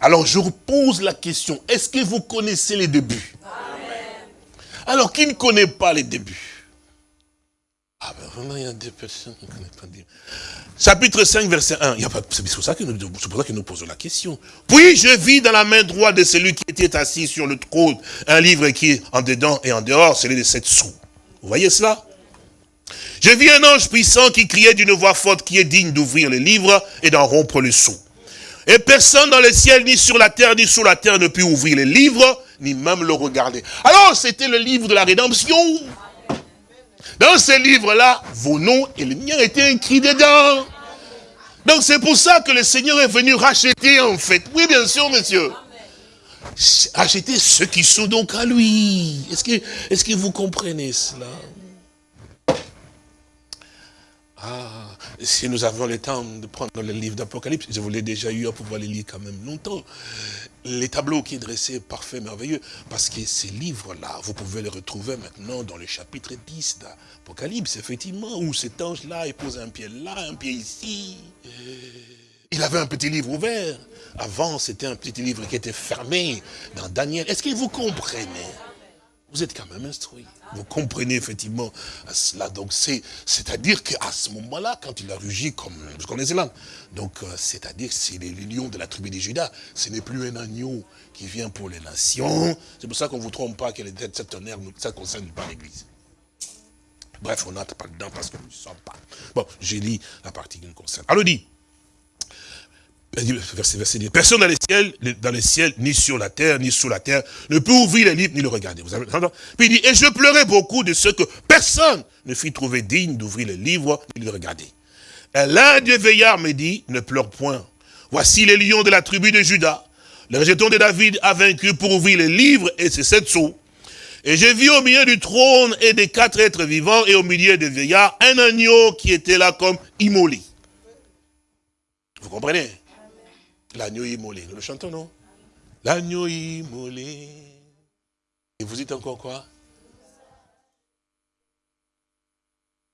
Alors, je pose la question, est-ce que vous connaissez les débuts? Alors, qui ne connaît pas les débuts? Ah ben vraiment, il y a des personnes. Chapitre 5, verset 1. C'est pour ça que nous, posons la question. Puis je vis dans la main droite de celui qui était assis sur le trône un livre qui est en dedans et en dehors, celui de sept sous. Vous voyez cela? Je vis un ange puissant qui criait d'une voix forte qui est digne d'ouvrir le livre et d'en rompre le sceau. Et personne dans le ciel, ni sur la terre, ni sous la terre ne put ouvrir le livre, ni même le regarder. Alors, c'était le livre de la rédemption. Dans ce livre-là, vos noms et les miens étaient écrits dedans. Donc c'est pour ça que le Seigneur est venu racheter en fait. Oui, bien sûr, monsieur. Racheter ceux qui sont donc à lui. Est-ce que, est -ce que vous comprenez cela? Ah, si nous avons le temps de prendre le livre d'Apocalypse, je vous l'ai déjà eu à pouvoir les lire quand même longtemps. Les tableaux qui est dressé, parfait, merveilleux, parce que ces livres-là, vous pouvez les retrouver maintenant dans le chapitre 10 d'Apocalypse, effectivement, où cet ange-là, il pose un pied là, un pied ici. Il avait un petit livre ouvert. Avant, c'était un petit livre qui était fermé dans Daniel. Est-ce que vous comprenez? Vous êtes quand même instruit. Vous comprenez effectivement cela. Donc c'est-à-dire qu'à ce moment-là, quand il a rugi comme, vous connaissez là, donc euh, c'est-à-dire c'est les lions de la tribu des Judas. Ce n'est plus un agneau qui vient pour les nations. C'est pour ça qu'on ne vous trompe pas que cette tonnerre, ça ne concerne pas l'église. Bref, on n'entre pas dedans parce que nous ne sommes pas. Bon, j'ai lu la partie qui nous concerne. Alors dit, Personne dans les ciels, dans les ciels, ni sur la terre, ni sous la terre, ne peut ouvrir les livres, ni le regarder. Vous avez Puis il dit, et je pleurais beaucoup de ce que personne ne fit trouver digne d'ouvrir les livres, ni de le regarder. Et l'un des veillards me dit, ne pleure point. Voici les lions de la tribu de Judas. Le rejeton de David a vaincu pour ouvrir les livres et ses sept sceaux. Et j'ai vu au milieu du trône et des quatre êtres vivants et au milieu des veillards un agneau qui était là comme immolé. Vous comprenez? L'agneau immolé. Nous le chantons, non? L'agneau immolé. Et vous dites encore quoi?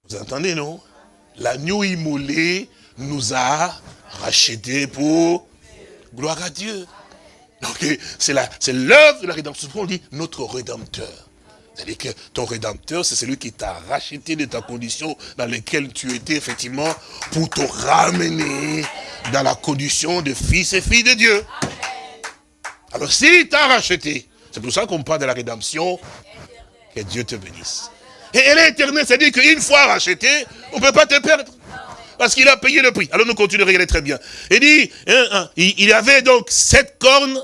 Vous entendez, non? L'agneau immolé nous a rachetés pour gloire à Dieu. Donc c'est l'œuvre de la rédemption. On dit notre rédempteur. C'est-à-dire que ton rédempteur, c'est celui qui t'a racheté de ta condition dans laquelle tu étais, effectivement, pour te ramener dans la condition de fils et filles de Dieu. Alors, s'il t'a racheté, c'est pour ça qu'on parle de la rédemption, que Dieu te bénisse. Et elle est éternelle, c'est-à-dire qu'une fois racheté, on ne peut pas te perdre. Parce qu'il a payé le prix. Alors nous continuons, regardez très bien. Il dit, hein, hein, il y avait donc sept cornes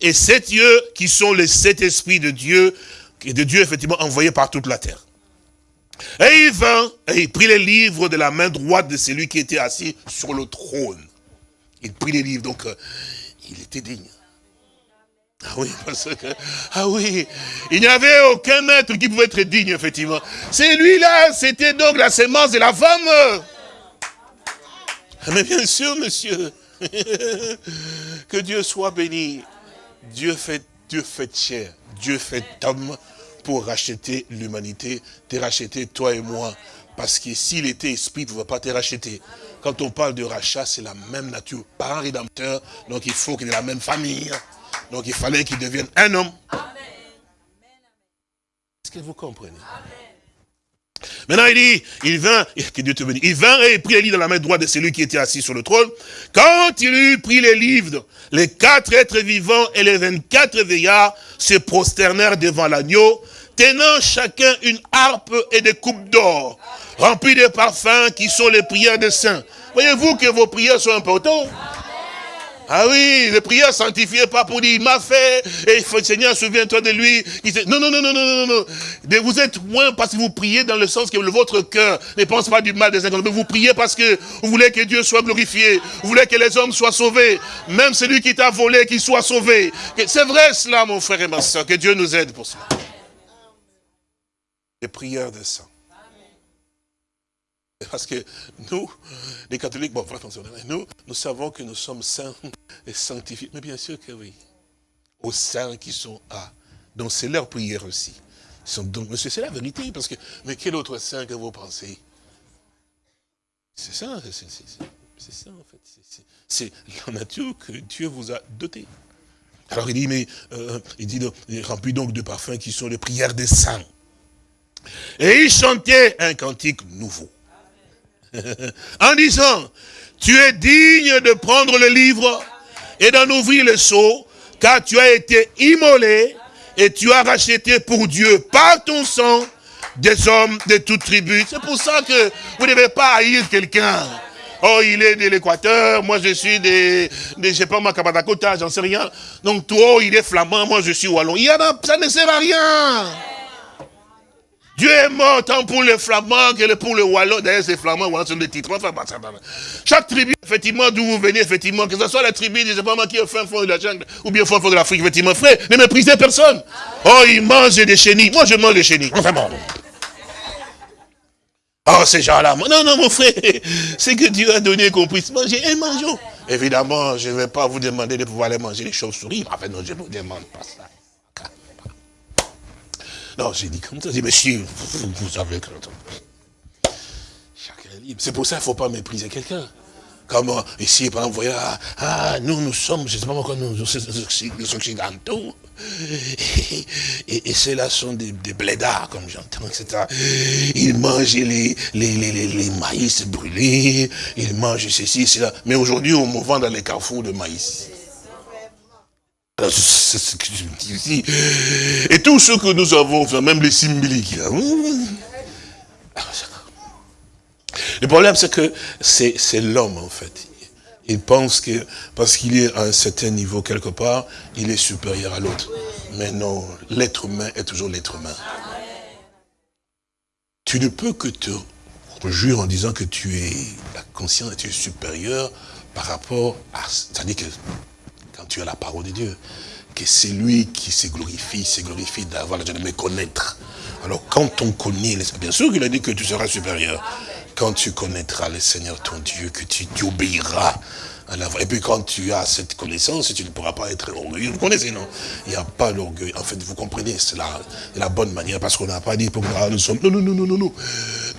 et sept yeux qui sont les sept esprits de Dieu de Dieu effectivement envoyé par toute la terre. Et il vint, et il prit les livres de la main droite de celui qui était assis sur le trône. Il prit les livres, donc euh, il était digne. Ah oui, parce que, ah oui, il n'y avait aucun maître qui pouvait être digne, effectivement. C'est lui-là, c'était donc la sémence de la femme. Mais bien sûr, monsieur, que Dieu soit béni. Dieu fait, Dieu fait chair, Dieu fait homme, pour racheter l'humanité, te racheter toi et moi. Parce que s'il était esprit, il ne pouvait pas te racheter. Quand on parle de rachat, c'est la même nature. Par un rédempteur, donc il faut qu'il ait la même famille. Donc il fallait qu'il devienne un homme. Est-ce que vous comprenez? Maintenant, il dit, il vint, que Dieu te bénisse, il vint et prit les livres dans la main droite de celui qui était assis sur le trône. Quand il eut pris les livres, les quatre êtres vivants et les vingt-quatre veillards se prosternèrent devant l'agneau, tenant chacun une harpe et des coupes d'or, remplies de parfums qui sont les prières des saints. Voyez-vous que vos prières sont importantes? Ah oui, les prières sanctifiées pas pour dire, il m'a fait, et Seigneur, souviens-toi de lui. non, non, non, non, non, non, non. Vous êtes loin parce que vous priez dans le sens que votre cœur ne pense pas du mal des mais vous priez parce que vous voulez que Dieu soit glorifié, vous voulez que les hommes soient sauvés, même celui qui t'a volé, qu'il soit sauvé. C'est vrai cela, mon frère et ma soeur, que Dieu nous aide pour cela. Les prières des saints. Parce que nous, les catholiques, bon, nous, nous savons que nous sommes saints et sanctifiés. Mais bien sûr que oui. Aux saints qui sont à. Donc c'est leur prière aussi. c'est la vérité, parce que, mais quel autre saint que vous pensez? C'est ça, c'est ça en fait. C'est la nature que Dieu vous a dotée. Alors il dit, mais, euh, il dit, il remplit donc de parfums qui sont les prières des saints. Et il chantait un cantique nouveau. en disant, tu es digne de prendre le livre et d'en ouvrir le seau, car tu as été immolé et tu as racheté pour Dieu par ton sang des hommes de toute tribu. C'est pour ça que vous ne devez pas haïr quelqu'un. Oh, il est de l'Équateur, moi je suis de, de je sais pas, ma j'en sais rien. Donc toi, il est flamand, moi je suis wallon. Il y a, ça ne sert à rien. Dieu est mort tant pour les Flamands que pour les Wallons. D'ailleurs, ces Flamands, Wallons sont des titres. Chaque tribu, effectivement, d'où vous venez, effectivement, que ce soit la tribu, je sais pas moi, qui est au fin fond de la jungle, ou bien au fin fond de l'Afrique, effectivement, frère, ne méprisez personne. Oh, ils mangent des chenilles. Moi, je mange des chenilles. Bon. Oh, ces gens-là. Non, non, mon frère, c'est que Dieu a donné qu'on puisse manger et mangeons. Évidemment, je ne vais pas vous demander de pouvoir aller manger les chauves-souris. Enfin, non, je ne vous demande pas ça. Non, j'ai dit comme ça. J'ai dit, monsieur, vous, vous savez que... Chacun est libre. C'est pour ça qu'il ne faut pas mépriser quelqu'un. Comme euh, ici, par exemple, vous voyez, ah, ah, nous, nous sommes, je ne sais pas pourquoi nous, nous occidentaux. Et, et ceux-là sont des, blédards, comme j'entends, etc. Ils mangent les, les, les, les, maïs brûlés, ils mangent ceci, cela. Mais aujourd'hui, on me vend dans les carrefours de maïs. C'est ce que je me dis ici. Et tout ce que nous avons, même les symboliques. Le problème, c'est que c'est l'homme, en fait. Il pense que, parce qu'il est à un certain niveau quelque part, il est supérieur à l'autre. Mais non, l'être humain est toujours l'être humain. Tu ne peux que te jurer en disant que tu es la conscience, tu es supérieur par rapport à... C'est-à-dire que quand tu as la parole de Dieu, que c'est lui qui se glorifie, se glorifie d'avoir la de me connaître. Alors quand on connaît, bien sûr qu'il a dit que tu seras supérieur. Quand tu connaîtras le Seigneur ton Dieu, que tu, obéiras à la Et puis quand tu as cette connaissance, tu ne pourras pas être orgueilleux. Vous connaissez, non? Il n'y a pas l'orgueil. En fait, vous comprenez, c'est la, la, bonne manière, parce qu'on n'a pas dit pour nous sommes. Non, non, non, non, non, non.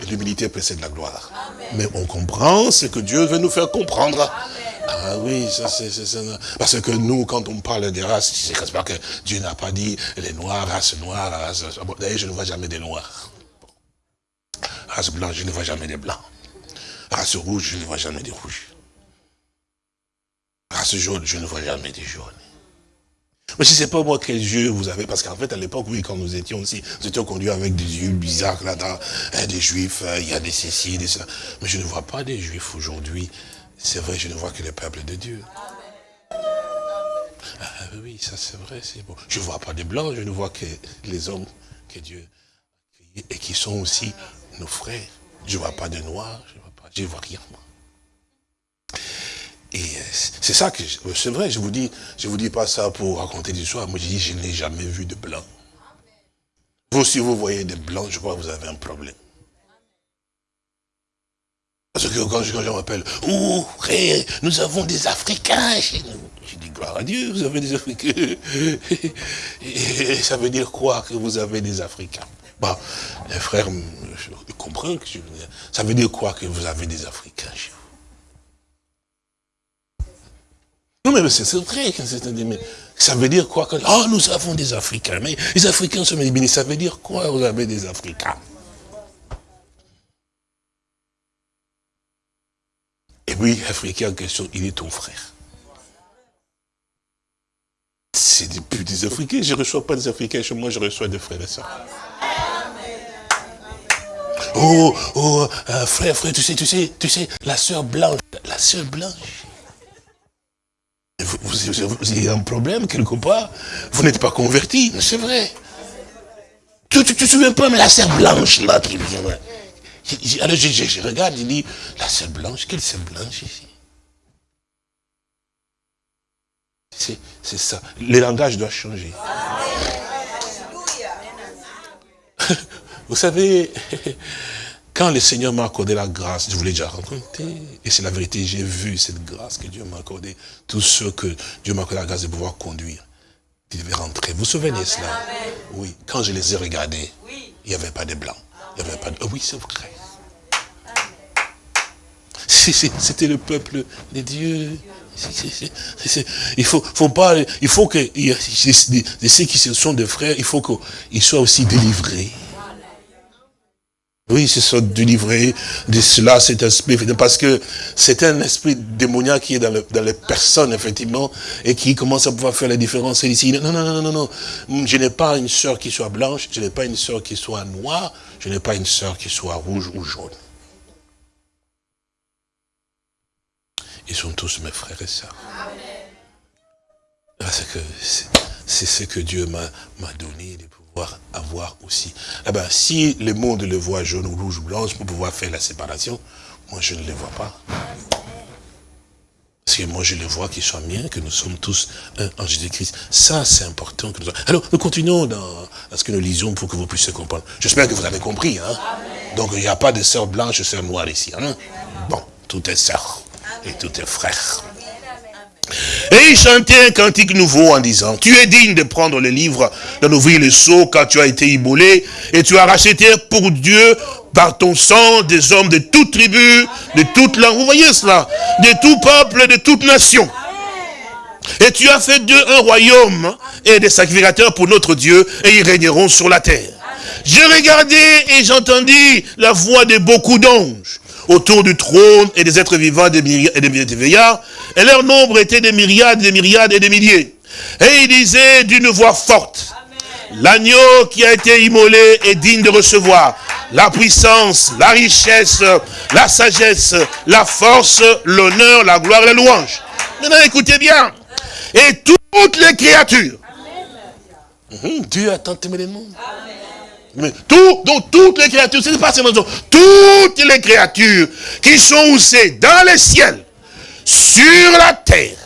L'humilité précède la gloire. Mais on comprend ce que Dieu veut nous faire comprendre. Ah oui, ça c'est. Parce que nous, quand on parle des races, c'est pas que Dieu n'a pas dit les noirs, race noire, race... D'ailleurs, je ne vois jamais des noirs. Race blanche, je ne vois jamais des blancs. Race rouge, je ne vois jamais des rouges. Race jaune, je ne vois jamais des jaunes. Mais je ne sais pas moi quels yeux vous avez, parce qu'en fait à l'époque, oui, quand nous étions aussi, nous étions conduits avec des yeux bizarres là-dedans, hein, des juifs, hein, il y a des céciles, des ça. Mais je ne vois pas des juifs aujourd'hui. C'est vrai, je ne vois que le peuple de Dieu. Ah, oui, ça c'est vrai, c'est bon. Je ne vois pas des blancs, je ne vois que les hommes que Dieu et qui sont aussi nos frères. Je ne vois pas de noirs, je ne vois pas, je vois rien. Et euh, c'est ça que, c'est vrai, je vous dis, je vous dis pas ça pour raconter des histoires. Moi, je dis, je n'ai jamais vu de blanc. Vous, si vous voyez des blancs, je crois que vous avez un problème. Parce que quand je, m'appelle, oh, frère, nous avons des Africains chez nous. Je dis, gloire à Dieu, vous avez des Africains. Et ça veut dire quoi que vous avez des Africains? Bah, les frères, je comprends que je veux dire. Ça veut dire quoi que vous avez des Africains chez vous? Non, mais c'est vrai. Mais ça veut dire quoi que, Oh, nous avons des Africains. Mais les Africains sont bénis. Ça veut dire quoi, vous avez des Africains? Et oui, Africain en question, il est ton frère. C'est plus des Africains. Je ne reçois pas des Africains chez moi, je reçois des frères et sœurs. Oh, oh, euh, frère, frère, tu sais, tu sais, tu sais, la sœur blanche, la sœur blanche, vous, avez un problème quelque part. Vous n'êtes pas converti, c'est vrai. Tu ne te souviens pas, mais la serre blanche là qui vient. Alors je, regarde, il dit, la serre blanche, quelle serre blanche ici? C'est ça. Le langage doit changer. Vous savez, quand le Seigneur m'a accordé la grâce, je vous l'ai déjà raconté, et c'est la vérité, j'ai vu cette grâce que Dieu m'a accordée, tous ceux que Dieu m'a accordé la grâce de pouvoir conduire, ils devaient rentrer. Vous vous souvenez cela? Oui, quand je les ai regardés, il n'y avait pas de blancs. De... oui, c'est vrai. C'était le peuple de Dieu. Il faut, pas, il faut que ceux qui sont des frères, il faut qu'ils soient aussi délivrés. Oui, c'est ça, délivrer de cela, cet esprit, parce que c'est un esprit démoniaque qui est dans, les personnes, effectivement, et qui commence à pouvoir faire la différence ici. Non, non, non, non, non, je n'ai pas une sœur qui soit blanche, je n'ai pas une sœur qui soit noire, je n'ai pas une sœur qui soit rouge ou jaune. Ils sont tous mes frères et sœurs. Parce que c'est ce que Dieu m'a donné avoir aussi. Eh ben, si le monde le voit jaune ou rouge ou blanche pour pouvoir faire la séparation, moi je ne le vois pas. Parce que moi je le vois qu'ils soient bien, que nous sommes tous un en Jésus-Christ. Ça c'est important. Que nous... Alors nous continuons dans, ce que nous lisons pour que vous puissiez comprendre. J'espère que vous avez compris. Hein? Donc il n'y a pas de sœur blanche et sœur noire ici. Hein? Bon, tout est sœur et tout est frère. Et il chantait un cantique nouveau en disant, tu es digne de prendre le livre, d'en ouvrir le seau quand tu as été immolé, et tu as racheté pour Dieu par ton sang des hommes de toute tribu, de toute langue. Vous voyez cela? De tout peuple, de toute nation. Et tu as fait d'eux un royaume et des sacrificateurs pour notre Dieu, et ils régneront sur la terre. J'ai regardé et j'entendis la voix de beaucoup d'anges autour du trône et des êtres vivants des et des veillards, et leur nombre était des myriades, des myriades et des milliers. Et il disait d'une voix forte, l'agneau qui a été immolé est digne de recevoir la puissance, la richesse, la sagesse, la force, l'honneur, la gloire et la louange. Maintenant, écoutez bien. Et toutes les créatures. Hum, Dieu a tant aimé les mondes. Tout, donc toutes les créatures, c'est pas seulement toutes les créatures qui sont où c'est dans les ciels, sur la terre,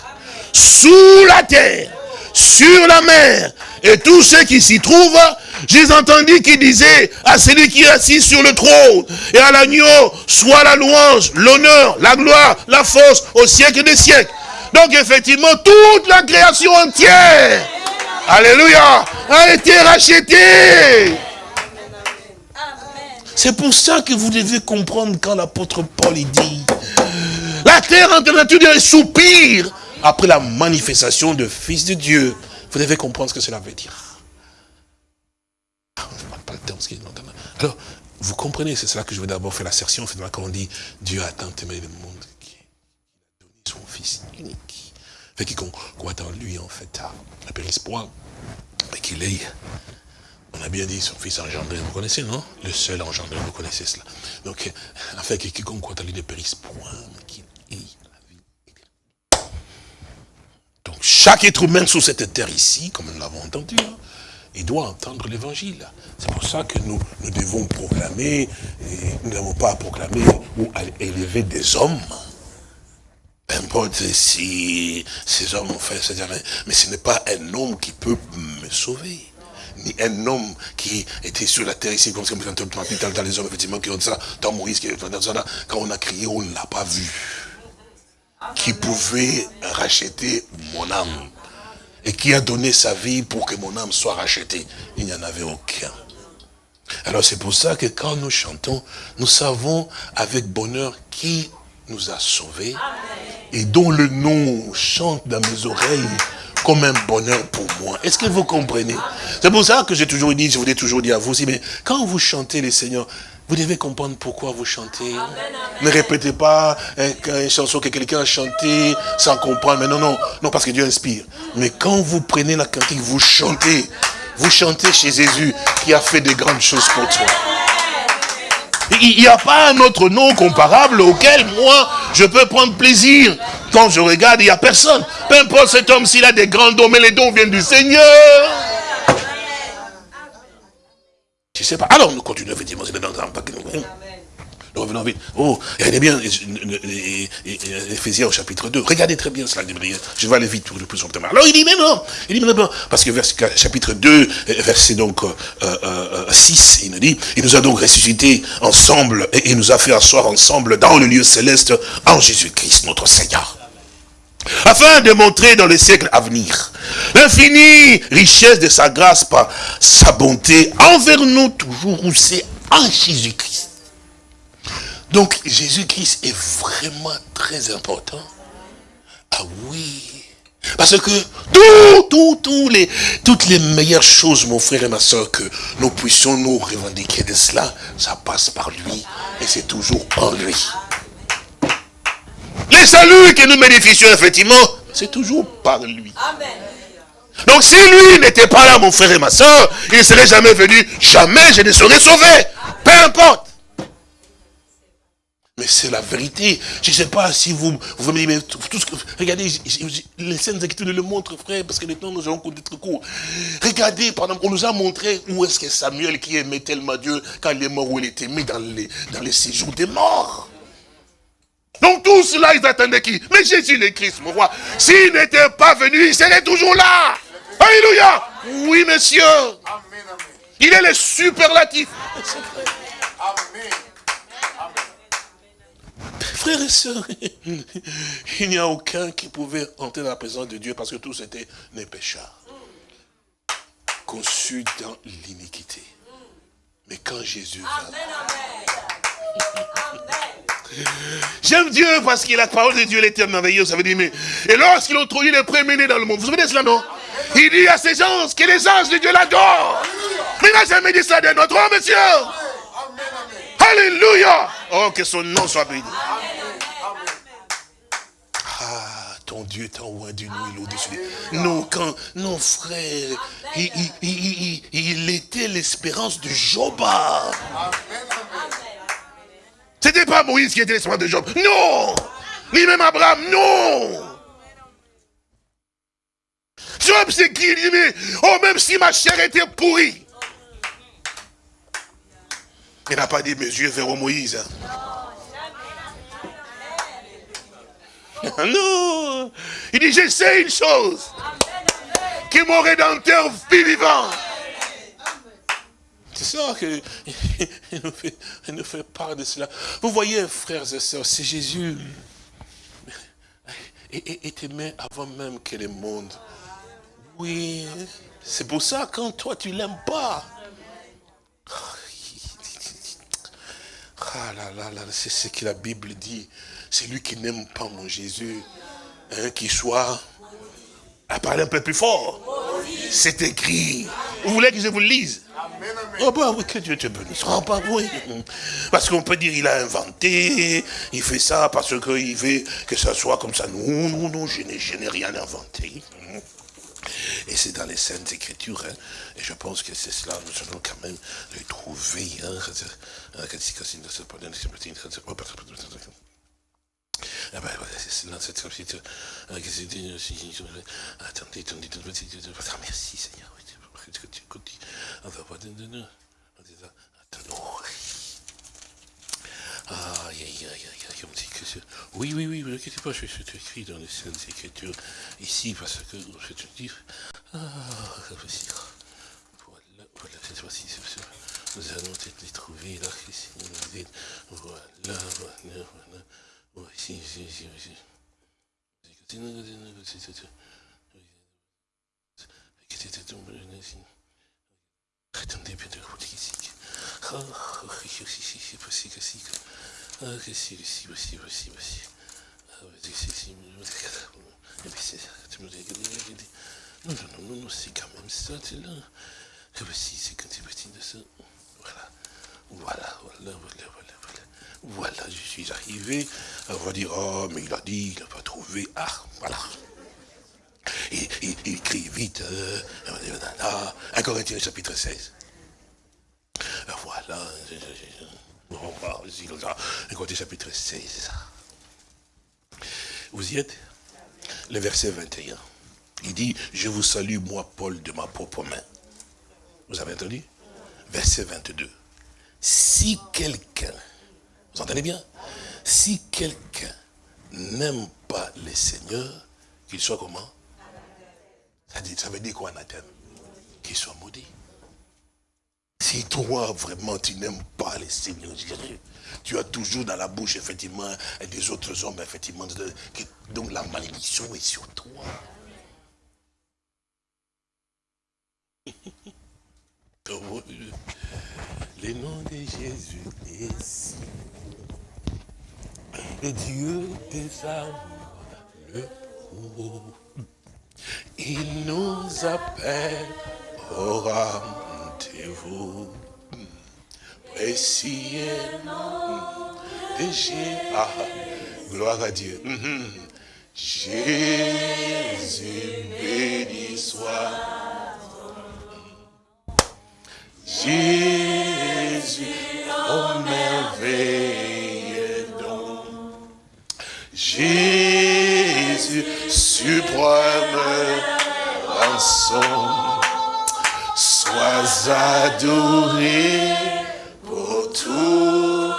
sous la terre, sur la mer, et tous ceux qui s'y trouvent, j'ai entendu qui disait à celui qui est assis sur le trône et à l'agneau, soit la louange, l'honneur, la gloire, la force au siècle des siècles. Donc effectivement, toute la création entière, alléluia, a été rachetée. C'est pour ça que vous devez comprendre quand l'apôtre Paul dit, la La terre en nature soupire après la manifestation de Fils de Dieu. Vous devez comprendre ce que cela veut dire. Ah, Alors, vous comprenez, c'est cela que je veux d'abord faire l'assertion, quand on dit Dieu a tant aimé le monde qu'il a donné son Fils unique. Fait qu'on croit en lui, en fait, à la périsse point, mais qu'il est, on a bien dit, son Fils engendré, vous connaissez, non? Le seul engendré, vous connaissez cela. Donc, fait que quiconque croit lui ne périsse point, qu'il est la vie. Donc, chaque être humain sur cette terre ici, comme nous l'avons entendu, hein, il doit entendre l'évangile. C'est pour ça que nous, devons proclamer, nous n'avons pas à proclamer ou à élever des hommes. Peu importe si ces hommes ont fait, mais ce n'est pas un homme qui peut me sauver. Ni un homme qui était sur la terre ici, comme dans, dans les hommes, effectivement, qui ont ça, dans Moïse, qui, quand on a crié, on ne l'a pas vu. Qui pouvait racheter mon âme et qui a donné sa vie pour que mon âme soit rachetée. Il n'y en avait aucun. Alors c'est pour ça que quand nous chantons, nous savons avec bonheur qui nous a sauvés et dont le nom chante dans mes oreilles comme un bonheur pour moi. Est-ce que vous comprenez? C'est pour ça que j'ai toujours dit, je vous ai toujours dit à vous aussi, mais quand vous chantez les Seigneurs, vous devez comprendre pourquoi vous chantez. Ne répétez pas une chanson que quelqu'un a chantée sans comprendre. Mais non, non, non, parce que Dieu inspire. Mais quand vous prenez la cantique, vous chantez. Vous chantez chez Jésus qui a fait de grandes choses pour toi. Il n'y a pas un autre nom comparable auquel moi je peux prendre plaisir. Quand je regarde, il n'y a personne. Peu importe cet homme s'il a des grands dons, mais les dons viennent du Seigneur. Je sais pas. Alors, nous continuons effectivement. Revenons vite. Oh, regardez bien, Ephésiens au chapitre 2. Regardez très bien cela. Je vais aller vite pour le plus. Alors, il dit, mais non. Il dit, mais non. Parce que chapitre 2, verset donc 6, euh, euh, euh, il nous dit, il nous a donc ressuscité ensemble et il nous a fait asseoir ensemble dans le lieu céleste en Jésus-Christ, notre Seigneur afin de montrer dans les siècles à venir l'infinie richesse de sa grâce par sa bonté envers nous toujours où c'est en Jésus-Christ. Donc Jésus-Christ est vraiment très important. Ah oui. Parce que tout, tout, tout les, toutes les meilleures choses, mon frère et ma soeur, que nous puissions nous revendiquer de cela, ça passe par lui. Et c'est toujours en lui. Les saluts que nous bénéficions, effectivement, c'est toujours par lui. Donc si lui n'était pas là, mon frère et ma soeur, il ne serait jamais venu. Jamais je ne serais sauvé. Peu importe. Mais c'est la vérité. Je ne sais pas si vous, vous me dites, mais tout ce que, regardez, les scènes Écritures nous le montrent, frère, parce que temps nous avons d'être court. Regardez, par exemple, on nous a montré où est-ce que Samuel, qui aimait tellement Dieu, quand il est mort, où il était mis dans les, dans les séjours des morts. Donc tout cela, ils attendaient qui? Mais Jésus le Christ, mon roi. S'il n'était pas venu, il serait toujours là. Alléluia. Oui, monsieur. Il est le superlatif. Amen. Frères et sœurs, il n'y a aucun qui pouvait entrer dans la présence de Dieu parce que tous étaient des pécheurs. Conçus dans l'iniquité. Mais quand Jésus J'aime Dieu parce que la parole de Dieu, elle était merveilleuse. Ça veut dire, mais... Et lorsqu'ils ont trouvé le premier dans le monde, vous savez cela, non? Il dit à ces gens que les anges de Dieu l'adorent. Mais il n'a jamais dit ça de notre homme, monsieur. Alléluia. Oh, que son nom soit béni. Ah, ton Dieu est en loin du nous, il au-dessus Non, quand nos frères, il, était l'espérance de Job. C'était pas Moïse qui était l'espérance de Job. Non Ni même Abraham, non Job, c'est qui Il dit, mais, oh, même si ma chair était pourrie. Il n'a pas dit mes yeux vers Moïse. Non. Il dit, je sais une chose. Que mon rédempteur vit vivant. C'est ça qu'il nous, fait, fait part de cela. Vous voyez, frères et sœurs, c'est Jésus est aimé avant même que le monde. Oui, c'est pour ça, quand toi, tu l'aimes pas. Ah là là là, c'est ce que la Bible dit. C'est lui qui n'aime pas mon Jésus, hein, qui soit à parler un peu plus fort. C'est écrit. Vous voulez que je vous le lise? Oh bah oui, que Dieu te bénisse. Oh bah oui. Parce qu'on peut dire il a inventé, il fait ça parce qu'il veut que ça soit comme ça. Non, non, non, je n'ai rien inventé. Et c'est dans les Saintes Écritures. Hein. Et je pense que c'est cela, nous allons quand même le trouver. Hein. Ah ben voilà, c'est dans cette chapitre. Attendez, attendez, attendez. Merci Seigneur. Ah, dit que c'est... Oui, oui, oui, vous inquiétez pas, vais écrit dans les Saintes Écritures, ici, parce que vais te dire... Ah, voici. Voilà, voilà, cette fois-ci, nous allons peut-être les trouver là, ici, voilà, voilà, voilà, voici, ici, ici, ici. Attendez, bien ici. Non, non, non, non, c'est quand même ça, c'est là. Ah, voici, c'est quand tu parti de ça. Voilà. Voilà, voilà, voilà, voilà, voilà. Je suis arrivé. On va dire, oh, mais il a dit, il n'a pas trouvé. Ah, voilà. Il, il, écrit vite. Euh, là, 1 Corinthiens chapitre 16. Voilà. Ça. 1 Corinthiens chapitre 16. Vous y êtes? Le verset 21. Il dit, je vous salue, moi, Paul, de ma propre main. Vous avez entendu? Verset 22. Si quelqu'un, vous entendez bien? Si quelqu'un n'aime pas les seigneurs, qu'il soit comment? Ça, veut dire quoi, anathème Qu'il soit maudit. Si toi, vraiment, tu n'aimes pas les seigneurs, tu as toujours dans la bouche, effectivement, des autres hommes, effectivement, donc la malédiction est sur toi. Les noms de Jésus ici. Et Dieu des amours, le. Il nous appelle au rendez-vous. Précieux Jésus. Ah, gloire à Dieu. Mhm. Jésus béni soit. Jésus, oh merveille donc. Jésus, suprême rançon, adoré pour toujours.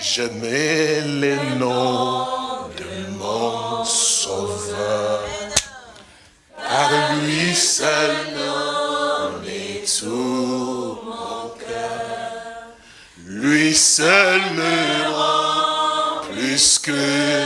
Je mets les noms de mon sauveur, par lui seul tout mon cœur. Lui seul me rend plus que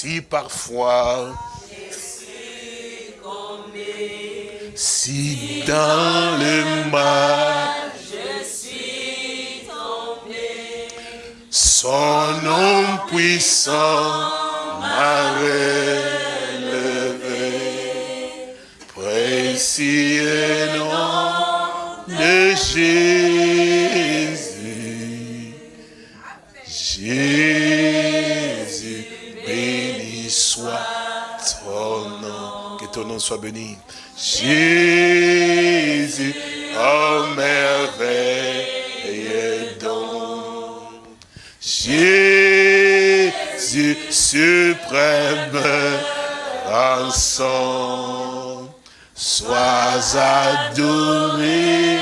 si parfois, si dans le mal, son nom puissant m'a soit béni. Jésus, oh merveille donc. Jésus. Jésus suprême, rançon, sois adoré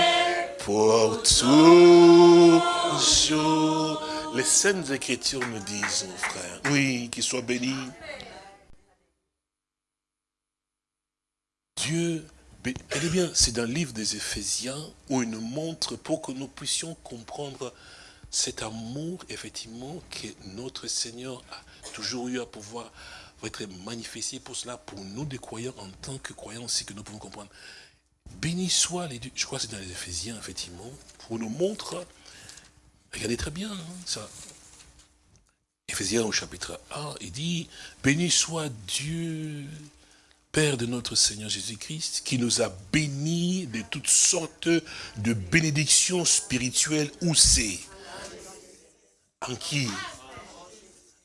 pour toujours. Les Saintes Écritures nous disent, mon frère, oui, qu'il soit béni. Dieu, eh bien, c'est dans le livre des Éphésiens où il nous montre pour que nous puissions comprendre cet amour, effectivement, que notre Seigneur a toujours eu à pouvoir être manifesté pour cela, pour nous des croyants, en tant que croyants aussi, que nous pouvons comprendre. Béni soit les dieux, je crois que c'est dans les Éphésiens, effectivement, pour nous montrer, regardez très bien, hein, ça. Éphésiens au chapitre 1, il dit, béni soit Dieu, Père de notre Seigneur Jésus-Christ, qui nous a bénis de toutes sortes de bénédictions spirituelles, où c'est En qui?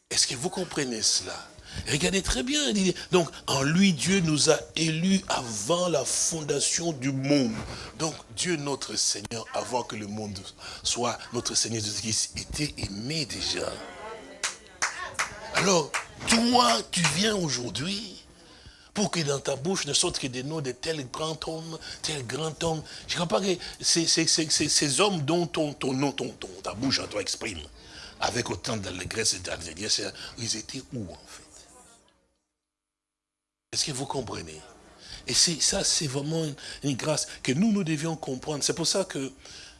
Est-ce que vous comprenez cela? Regardez très bien. Donc, en lui, Dieu nous a élus avant la fondation du monde. Donc, Dieu, notre Seigneur, avant que le monde soit notre Seigneur Jésus-Christ, était aimé déjà. Alors, toi, tu viens aujourd'hui pour que dans ta bouche ne sortent que des noms de tel grand homme, tel grand homme. Je ne crois pas que ces hommes dont ton, nom, ton, ta bouche à toi exprime, avec autant d'allégresse et d'allégresse, ils étaient où en fait? Est-ce que vous comprenez? Et ça, c'est vraiment une, grâce que nous, nous devions comprendre. C'est pour ça que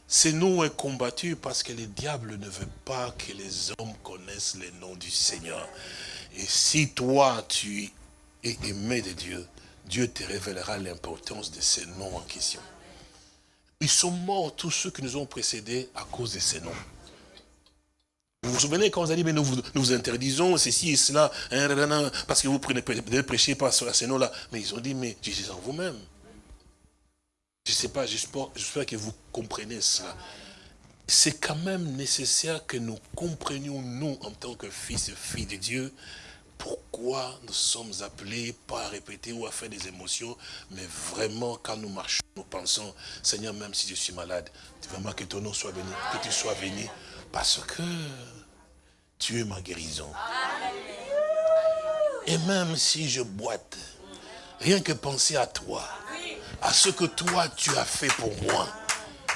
ces noms est combattu parce que le diable ne veut pas que les hommes connaissent les noms du Seigneur. Et si toi, tu et aimé de Dieu, Dieu te révélera l'importance de ces noms en question. Ils sont morts, tous ceux qui nous ont précédés, à cause de ces noms. Vous vous souvenez quand vous avez dit, mais nous vous, interdisons ceci et cela, hein, parce que vous ne prêchez pas sur ces noms-là. Mais ils ont dit, mais Jésus en vous-même. Je ne sais pas, j'espère que vous comprenez cela. C'est quand même nécessaire que nous comprenions, nous, en tant que fils et filles de Dieu, pourquoi nous sommes appelés pas à répéter ou à faire des émotions, mais vraiment quand nous marchons, nous pensons, Seigneur, même si je suis malade, vraiment que ton nom soit béni, que tu sois béni, parce que tu es ma guérison. Et même si je boite, rien que penser à toi, à ce que toi tu as fait pour moi,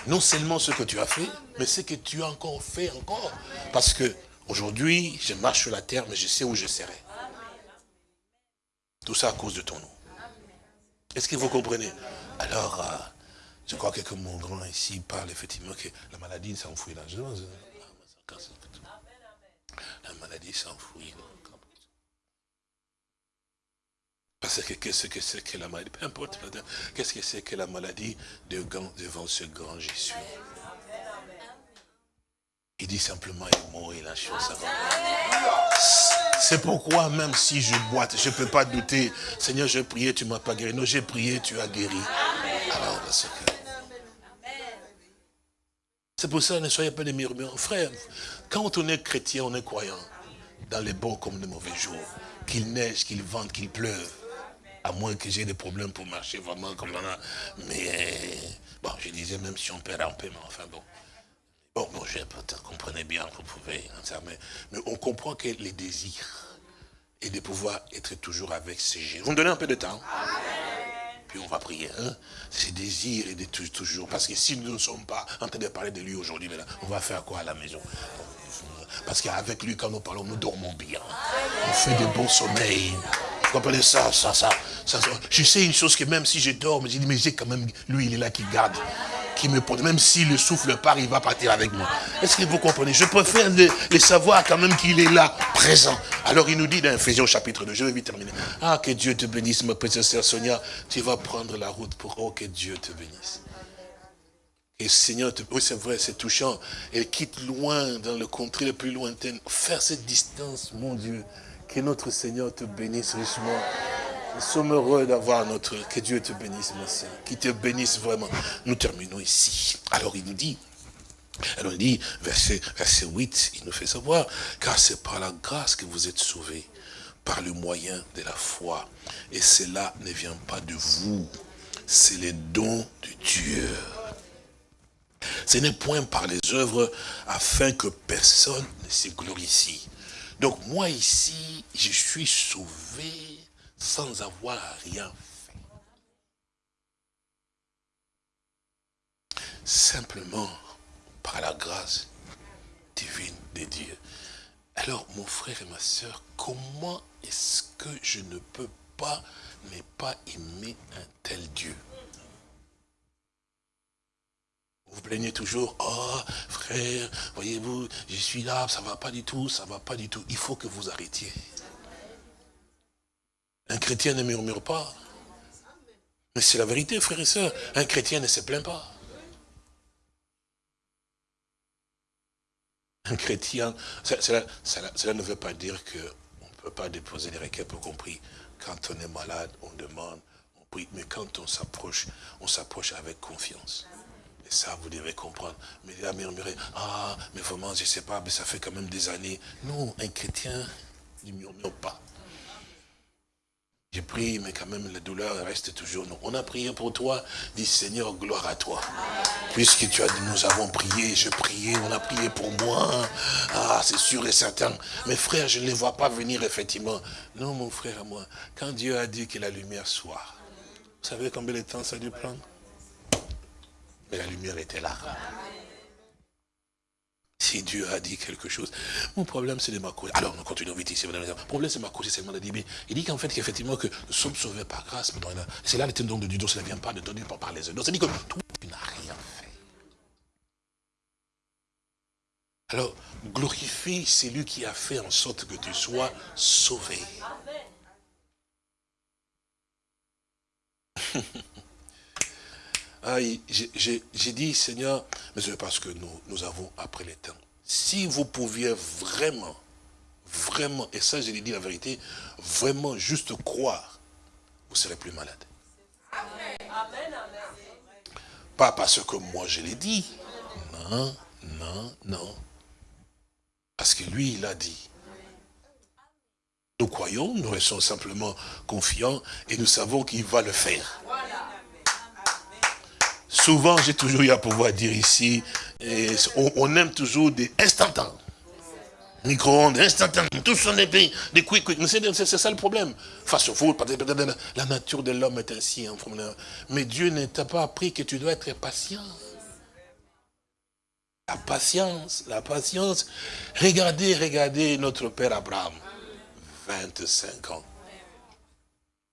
non seulement ce que tu as fait, mais ce que tu as encore fait encore. Parce que aujourd'hui, je marche sur la terre, mais je sais où je serai. Tout ça à cause de ton nom. Est-ce que vous comprenez? Alors, euh, je crois que mon grand ici parle effectivement que la maladie s'enfouit là. La maladie s'enfouit. Parce que qu'est-ce que c'est que la maladie? Peu importe, qu'est-ce que c'est que la maladie devant ce grand Jésus? Il dit simplement, il mourit la chose avant. C'est pourquoi même si je boite, je ne peux pas douter. Seigneur, j'ai prié, tu ne m'as pas guéri. Non, j'ai prié, tu as guéri. Alors, parce que... C'est pour ça, ne soyez pas des murmures. Frère, quand on est chrétien, on est croyant. Dans les bons comme les mauvais jours. Qu'il neige, qu'il vente, qu'il pleuve. À moins que j'ai des problèmes pour marcher vraiment comme ça. Mais, bon, je disais même si on perd un peu, mais enfin bon. Bon, bon, je peut-être comprenez bien, vous pouvez, mais, mais on comprend que les désirs et de pouvoir être toujours avec ces gens. Vous me donnez un peu de temps Puis on va prier, hein, ces désirs et de toujours. Parce que si nous ne sommes pas en train de parler de lui aujourd'hui, on va faire quoi à la maison? Parce qu'avec lui, quand nous parlons, nous dormons bien. On fait de bons sommeils. Vous comprenez ça, ça, ça, ça, Je sais une chose que même si je dors, je dis, mais j'ai quand même, lui, il est là qui garde qui me porte. Même si le souffle part, il va partir avec moi. Est-ce que vous comprenez? Je préfère les, savoir quand même qu'il est là, présent. Alors il nous dit dans Ephésiens chapitre 2, je vais vite terminer. Ah, que Dieu te bénisse, ma petite sœur Sonia. Tu vas prendre la route pour... Oh, que Dieu te bénisse. Et Seigneur, oui c'est vrai, c'est touchant. Elle quitte loin, dans le contrée le plus lointain. Faire cette distance, mon Dieu. Que notre Seigneur te bénisse richement. Nous sommes heureux d'avoir notre... Que Dieu te bénisse, mon Seigneur. Qu'il te bénisse vraiment. Nous terminons ici. Alors il nous dit, alors il dit, verset, verset 8, il nous fait savoir, car c'est par la grâce que vous êtes sauvés, par le moyen de la foi. Et cela ne vient pas de vous, c'est les dons de Dieu. Ce n'est point par les œuvres afin que personne ne se glorifie. Donc moi ici, je suis sauvé sans avoir rien fait. Simplement par la grâce divine de Dieu. Alors mon frère et ma soeur, comment est-ce que je ne peux pas ne pas aimer un tel Dieu? Vous plaignez toujours, oh frère, voyez-vous, je suis là, ça ne va pas du tout, ça ne va pas du tout. Il faut que vous arrêtiez. Un chrétien ne murmure pas. Mais c'est la vérité, frère et sœurs. Un chrétien ne se plaint pas. Un chrétien, cela, ne veut pas dire qu'on ne peut pas déposer des requêtes pour compris. Quand on est malade, on demande, on prie. Mais quand on s'approche, on s'approche avec confiance. Et ça, vous devez comprendre. Mais il a murmuré, ah, mais vraiment, je ne sais pas, mais ça fait quand même des années. Non, un chrétien ne murmure pas. J'ai prié, mais quand même la douleur reste toujours. On a prié pour toi, dit Seigneur, gloire à toi. Puisque tu as nous avons prié, je priais, on a prié pour moi. Ah, c'est sûr et certain. Mes frères, je ne les vois pas venir, effectivement. Non, mon frère, moi, quand Dieu a dit que la lumière soit, vous savez combien de temps ça a dû prendre? Mais la lumière était là. Si Dieu a dit quelque chose, mon problème c'est de ma cause. Alors nous continuons vite ici. Le problème c'est ma cause, c'est de dire, il dit qu'en fait qu'effectivement que nous sommes sauvés par grâce. C'est là le don de Dieu, donc ça ne vient pas de donner par les autres. C'est-à-dire que toi tu n'as rien fait. Alors glorifie celui qui a fait en sorte que tu sois sauvé. j'ai dit, Seigneur, mais c'est parce que nous, nous avons après les temps. Si vous pouviez vraiment, vraiment, et ça je l'ai dit la vérité, vraiment juste croire, vous serez plus malade. Pas parce que moi je l'ai dit. Non, non, non. Parce que lui, il a dit. Nous croyons, nous restons simplement confiants et nous savons qu'il va le faire. Souvent, j'ai toujours eu à pouvoir dire ici, on, aime toujours des instantanés. Micro-ondes, instantanés, tout sont des pays, des quick quick. C'est ça le problème. Face au foot, la nature de l'homme est ainsi. Hein, mais Dieu ne t'a pas appris que tu dois être patient. La patience, la patience. Regardez, regardez notre Père Abraham. 25 ans.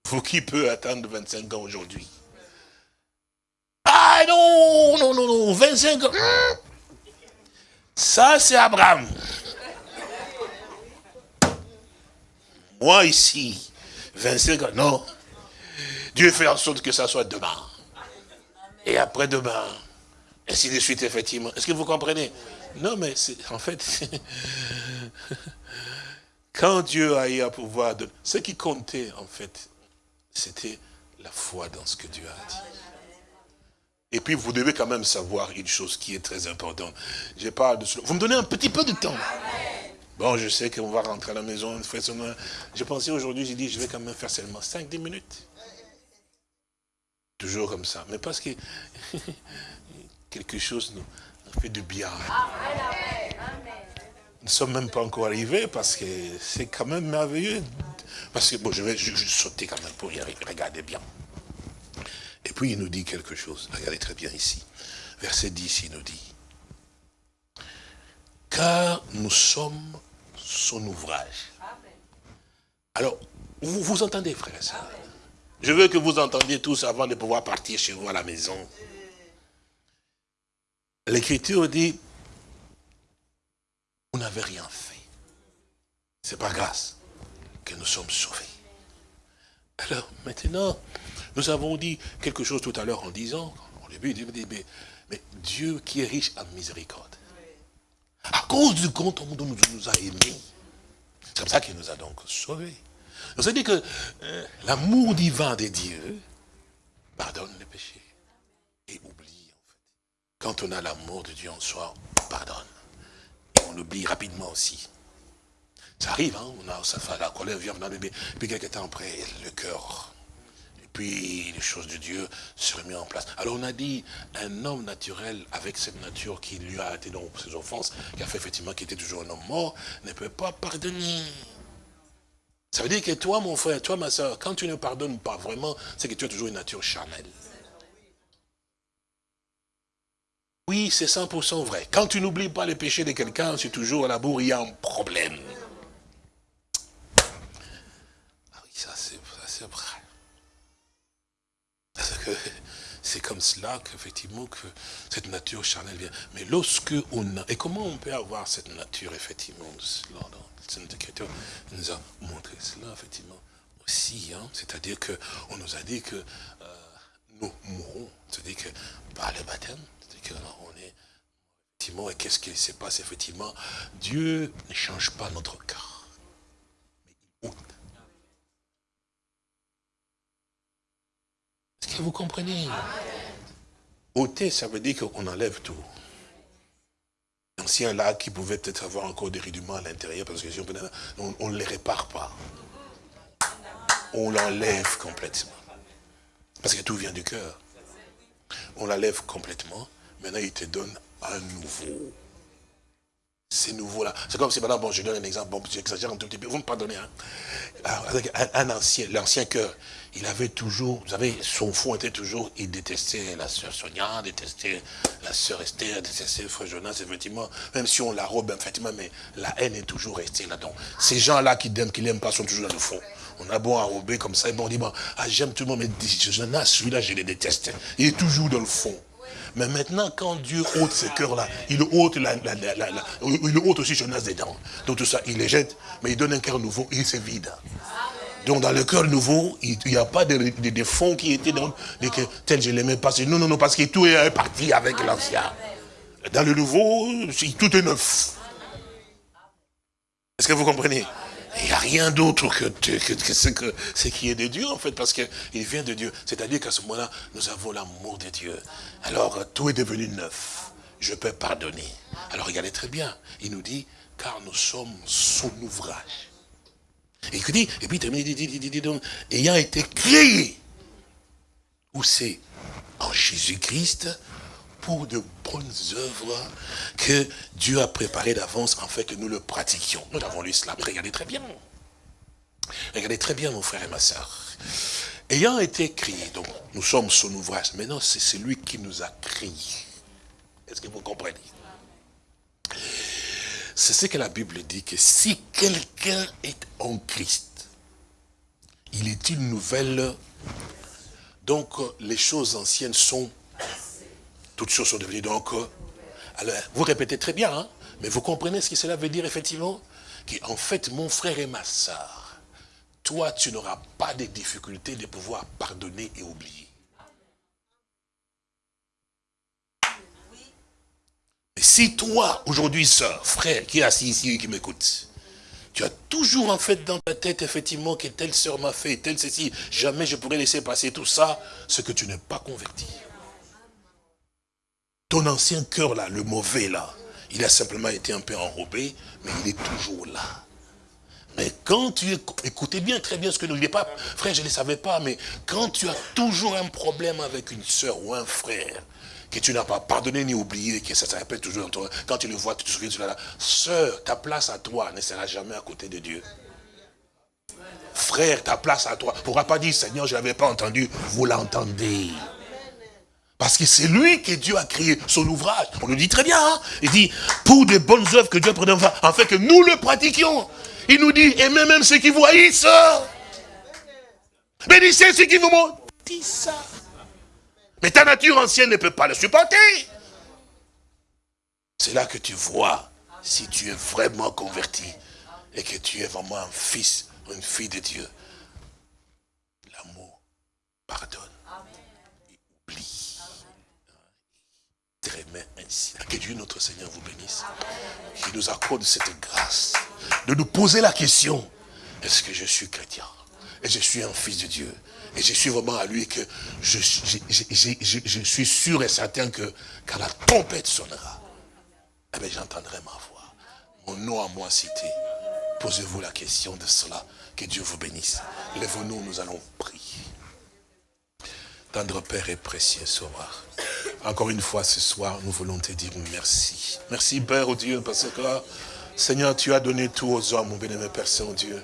Vous qui peut attendre 25 ans aujourd'hui? Ah non, non, non, non, 25 ans. Ça, c'est Abraham. Moi, ici, 25 ans, non. Dieu fait en sorte que ça soit demain. Et après-demain. Ainsi de suite, effectivement. Est-ce que vous comprenez? Non, mais en fait, quand Dieu a eu à pouvoir... De, ce qui comptait, en fait, c'était la foi dans ce que Dieu a dit. Et puis, vous devez quand même savoir une chose qui est très importante. Je parle de cela. Vous me donnez un petit peu de temps. Bon, je sais qu'on va rentrer à la maison. Je pensais aujourd'hui, j'ai dit, je vais quand même faire seulement 5-10 minutes. Toujours comme ça. Mais parce que quelque chose nous fait du bien. Nous ne sommes même pas encore arrivés parce que c'est quand même merveilleux. Parce que, bon, je vais sauter quand même pour y arriver. Regardez bien. Et puis il nous dit quelque chose. Regardez très bien ici. Verset 10, il nous dit. Car nous sommes son ouvrage. Alors, vous, vous entendez, frère soeur Je veux que vous entendiez tous avant de pouvoir partir chez vous à la maison. L'Écriture dit, vous n'avez rien fait. C'est par grâce que nous sommes sauvés. Alors, maintenant, nous avons dit quelque chose tout à l'heure en disant, au début, mais, mais Dieu qui est riche en miséricorde, à cause du grand amour dont nous a aimés, c'est comme ça qu'il nous a donc sauvés. Donc dit que euh, l'amour divin de Dieu pardonne les péchés et oublie en fait. Quand on a l'amour de Dieu en soi, on pardonne. On oublie rapidement aussi. Ça arrive, hein, on a, ça fait la colère vient, puis quelques temps après, le cœur puis les choses de Dieu se remettent en place. Alors on a dit, un homme naturel avec cette nature qui lui a été dans ses offenses, qui a fait effectivement qu'il était toujours un homme mort, ne peut pas pardonner. Ça veut dire que toi, mon frère, toi, ma soeur, quand tu ne pardonnes pas vraiment, c'est que tu as toujours une nature charnelle. Oui, c'est 100% vrai. Quand tu n'oublies pas les péchés de quelqu'un, c'est toujours à la bourre, il y a un problème. Ah oui, ça c'est vrai. C'est comme cela qu'effectivement que cette nature charnelle vient. Mais lorsque on a... Et comment on peut avoir cette nature, effectivement, cela Sainte Écriture nous a montré cela, effectivement, aussi. Hein. C'est-à-dire qu'on nous a dit que euh, nous mourrons. C'est-à-dire que par le baptême, on est effectivement, et qu'est-ce qui se passe effectivement? Dieu ne change pas notre cœur, mais il Est-ce que vous comprenez? Ôter, ça veut dire qu'on enlève tout. L'ancien lac qui pouvait peut-être avoir encore des rudiments à l'intérieur, parce que si on ne les répare pas. On l'enlève complètement. Parce que tout vient du cœur. On l'enlève complètement. Maintenant, il te donne un nouveau. C'est nouveau là. C'est comme si maintenant, bon, je donne un exemple, bon, j'exagère un tout petit peu, vous me pardonnez. Hein. un, ancien, l'ancien cœur, il avait toujours, vous savez, son fond était toujours, il détestait la sœur Sonia, détestait la sœur Esther, détestait le frère Jonas, effectivement, même si on la robe, effectivement, mais la haine est toujours restée là-dedans. Ces gens-là qui n'aiment qui l'aiment pas sont toujours dans le fond. On a beau enrober comme ça, et bon, on dit, bon, ah, j'aime tout le monde, mais Jonas, celui-là, je le déteste. Il est toujours dans le fond. Mais maintenant, quand Dieu ôte ces cœurs-là, il ôte, la, il ôte aussi Jonas dedans. Donc tout ça, il les jette, mais il donne un cœur nouveau et c'est vide. Donc dans le cœur nouveau, il n'y a pas de, de, fonds qui étaient dans le tel je l'aimais pas. Non, non, non, parce que tout est parti avec l'ancien. Dans le nouveau, tout est neuf. Est-ce que vous comprenez? Il n'y a rien d'autre que, que, ce, qui est de Dieu, en fait, parce qu'il vient de Dieu. C'est-à-dire qu'à ce moment-là, nous avons l'amour de Dieu. Alors, tout est devenu neuf. Je peux pardonner. Alors, regardez très bien. Il nous dit, car nous sommes son ouvrage. Et il dit, et puis il dit, dit, dit, dit, ayant été créé, où c'est En Jésus-Christ, pour de bonnes œuvres que Dieu a préparées d'avance en fait que nous le pratiquions. Nous avons lu cela. Regardez très bien. Regardez très bien, mon frère et ma soeur. Ayant été créé, donc nous sommes son ouvrage. Maintenant, c'est celui qui nous a créés. Est-ce que vous comprenez? C'est ce que la Bible dit, que si quelqu'un est en Christ, il est une nouvelle. Donc, les choses anciennes sont toutes choses sont devenues donc... Euh, alors, vous répétez très bien, hein, mais vous comprenez ce que cela veut dire effectivement En fait, mon frère et ma soeur, toi, tu n'auras pas de difficulté de pouvoir pardonner et oublier. Mais si toi, aujourd'hui, soeur, frère, qui est assis ici et qui m'écoute, tu as toujours en fait dans ta tête, effectivement, que telle soeur m'a fait, telle ceci, jamais je pourrais laisser passer tout ça, ce que tu n'es pas converti. Ton ancien cœur là, le mauvais là, il a simplement été un peu enrobé, mais il est toujours là. Mais quand tu écoutez bien, très bien ce que nous disons, pas, frère, je ne le savais pas, mais quand tu as toujours un problème avec une soeur ou un frère, que tu n'as pas pardonné ni oublié, que ça se répète toujours dans toi, quand tu le vois, tu te souviens de cela, sœur, ta place à toi ne sera jamais à côté de Dieu. Frère, ta place à toi. ne pourra pas dire, Seigneur, je n'avais pas entendu, vous l'entendez. Parce que c'est lui que Dieu a créé son ouvrage. On le dit très bien. Hein. Il dit, pour des bonnes œuvres que Dieu a en fait que nous le pratiquions. Il nous dit, et même ceux qui vous haïssent. Bénissez ceux qui vous ça. Mais ta nature ancienne ne peut pas le supporter. C'est là que tu vois si tu es vraiment converti et que tu es vraiment un fils, une fille de Dieu. L'amour pardonne. Ainsi. Que Dieu notre Seigneur vous bénisse. Qu'il nous accorde cette grâce de nous poser la question, est-ce que je suis chrétien? Et je suis un fils de Dieu et je suis vraiment à lui que je, suis sûr et certain que quand la tempête sonnera, eh j'entendrai ma voix. Mon nom à moi cité. Posez-vous la question de cela. Que Dieu vous bénisse. Lève-nous, nous allons prier. Tendre Père et précieux Sauveur. Encore une fois ce soir, nous voulons te dire merci. Merci Père, oh Dieu, parce que Seigneur, tu as donné tout aux hommes, mon bénémoine Père Saint-Dieu.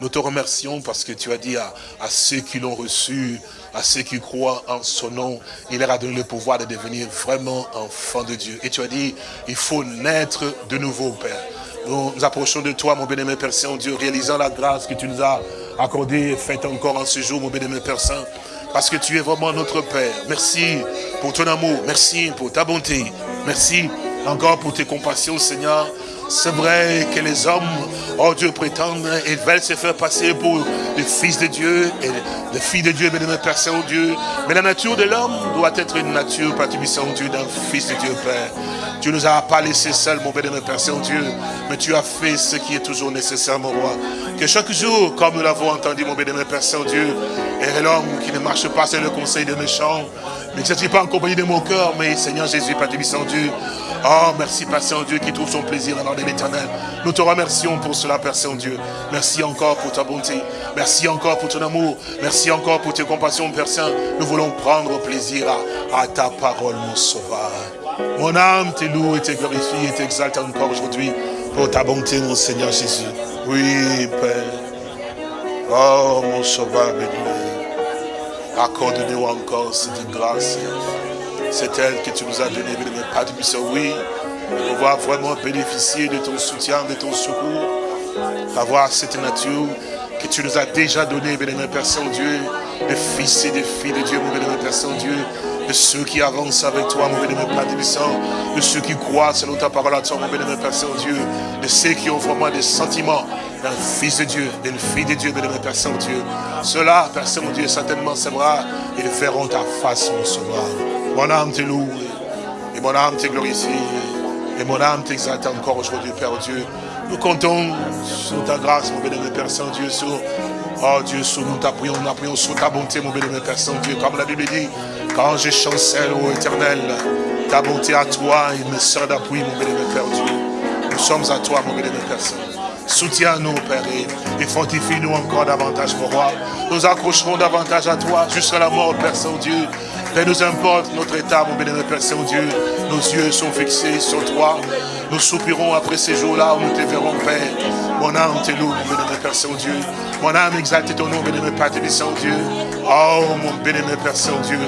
Nous te remercions parce que tu as dit à, ceux qui l'ont reçu, à ceux qui croient en son nom, il leur a donné le pouvoir de devenir vraiment enfants de Dieu. Et tu as dit, il faut naître de nouveau, Père. Nous nous approchons de toi, mon bénémoine Père Saint-Dieu, réalisant la grâce que tu nous as accordée et faite encore en ce jour, mon bénémoine Père Saint parce que tu es vraiment notre Père. Merci pour ton amour, merci pour ta bonté, merci encore pour tes compassions, Seigneur. C'est vrai que les hommes, oh Dieu, prétendent et veulent se faire passer pour les fils de Dieu et les filles de Dieu, notre Père Saint-Dieu. Mais la nature de l'homme doit être une nature, Père Saint-Dieu, d'un fils de Dieu, Père. Tu nous as pas laissé seuls, mon bénémoine Père Saint-Dieu, mais tu as fait ce qui est toujours nécessaire, mon roi. Que chaque jour, comme nous l'avons entendu, mon bénémoine Père Saint-Dieu, et l'homme qui ne marche pas sur le conseil des méchants, mais n'est pas en compagnie de mon cœur, mais Seigneur Jésus, Père Saint-Dieu. Oh, merci, Père Saint-Dieu, qui trouve son plaisir dans l'ordre de l'éternel. Nous te remercions pour cela, Père Saint-Dieu. Merci encore pour ta bonté. Merci encore pour ton amour. Merci encore pour tes compassions, Père Saint. Nous voulons prendre plaisir à, à ta parole, mon sauveur. Mon âme te loue et te glorifie et t'exalte encore aujourd'hui pour ta bonté, mon Seigneur Jésus. Oui, Père. Oh, mon sauveur béni. Accorde-nous encore cette grâce. C'est elle que tu nous as donné, béni, Père du Oui, pour pouvoir vraiment bénéficier de ton soutien, de ton secours. Avoir cette nature que tu nous as déjà donnée, béni, Père Saint-Dieu, de fils et de filles de Dieu, mon béni, Père Saint-Dieu, de ceux qui avancent avec toi, mon bénémoine Père Tébissant, de ceux qui croient selon ta parole à toi, mon bénémoine Père Saint-Dieu, de ceux qui ont vraiment des sentiments d'un fils de Dieu, d'une fille de Dieu, bénémoine Père Saint-Dieu. Cela, Père Saint-Dieu, certainement c'est vrai, ils verront ta face, mon sauveur. Mon âme te loue, et mon âme te glorifie, et mon âme t'exalte encore aujourd'hui, Père Dieu. Nous comptons sur ta grâce, mon bénémoine Père Saint-Dieu, sur Oh Dieu, sur nous t'appuyons, nous appuyons sur ta bonté, mon bénémoine Père Saint-Dieu. Comme la Bible dit, quand je chancelle, ô éternel, ta bonté à toi, il me sert d'appui, mon bénémoine Père Dieu. Nous sommes à toi, mon bénémoine Père Saint. Soutiens-nous, Père, et fortifie-nous encore davantage, mon roi. Nous accrocherons davantage à toi jusqu'à la mort, Père Saint-Dieu. Peu nous importe notre état, mon bénémoine Père Saint-Dieu. Nos yeux sont fixés sur toi. Nous soupirons après ces jours-là où nous te verrons, Père. Mon âme te loue, mon bénémoine Père Saint-Dieu. Mon âme exalte ton nom, bénémoine Père Saint-Dieu. Oh, mon bénémoine Père Saint-Dieu.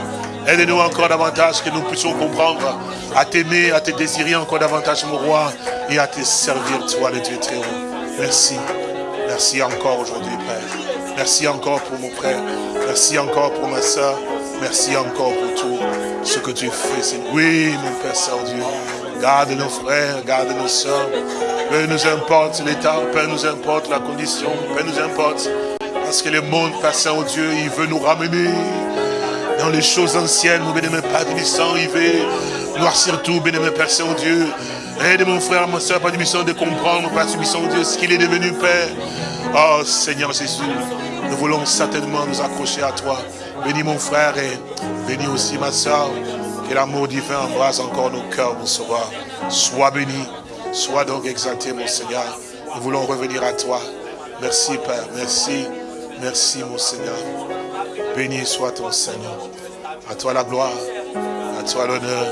Aide-nous encore davantage que nous puissions comprendre à t'aimer, à te désirer encore davantage, mon roi, et à te servir, toi, le Dieu très haut. Merci. Merci encore aujourd'hui, Père. Merci encore pour mon frère. Merci encore pour ma soeur. Merci encore pour tout ce que tu fais. Oui, mon Père Saint-Dieu. Garde nos frères, garde nos soeurs. Peu nous importe l'état, peu nous importe la condition, peu nous importe. Parce que le monde, Père Saint-Dieu, il veut nous ramener dans les choses anciennes, mon bénémoine Père Tibissant, il veut noircir tout, bénémoine Père Saint-Dieu. Aide mon frère, ma soeur, Père Tibissant, de comprendre, Père Tibissant, Dieu, ce qu'il est devenu, Père. Oh, Seigneur Jésus, nous voulons certainement nous accrocher à toi. Bénis mon frère et bénis aussi ma soeur. Que l'amour divin embrasse encore nos cœurs, mon sauveur. Sois béni, sois donc exalté, mon Seigneur. Nous voulons revenir à toi. Merci, Père. Merci. Merci, mon Seigneur. Béni soit ton Seigneur. À toi la gloire, à toi l'honneur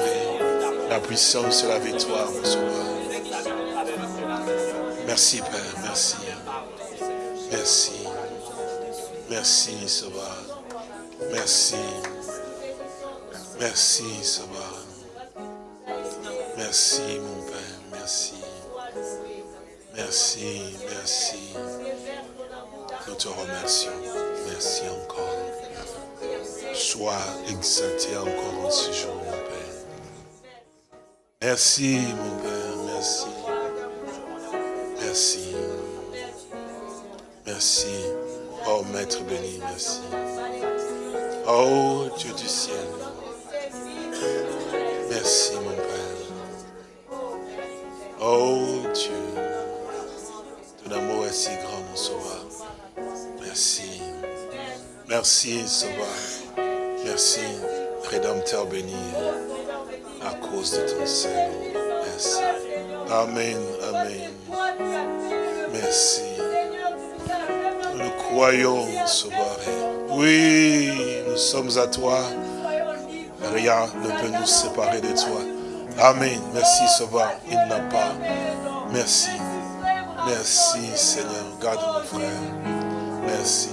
la puissance et la victoire, mon sauveur. Merci, Père. Merci. Merci. Merci, Sauveur. Merci. Merci, Sauveur. Merci, mon Père. Merci. Merci, merci. Nous te remercions. Merci encore. Sois exalté encore en ce jour. Merci, mon Père. Merci. Merci. Merci. Oh, Maître béni, merci. Oh, Dieu du ciel. Merci, mon Père. Oh, Dieu. Ton amour est si grand, mon Sauveur. Merci. Merci, Sauveur. Merci, Rédempteur béni, à cause de ton Seigneur. Merci. Amen, Amen. Merci. Nous croyons, Sauveur. Oui, nous sommes à toi. Rien ne peut nous séparer de toi. Amen. Merci, Sauveur. Il n'a pas. Merci. Merci, Seigneur. Garde mon frère. Merci.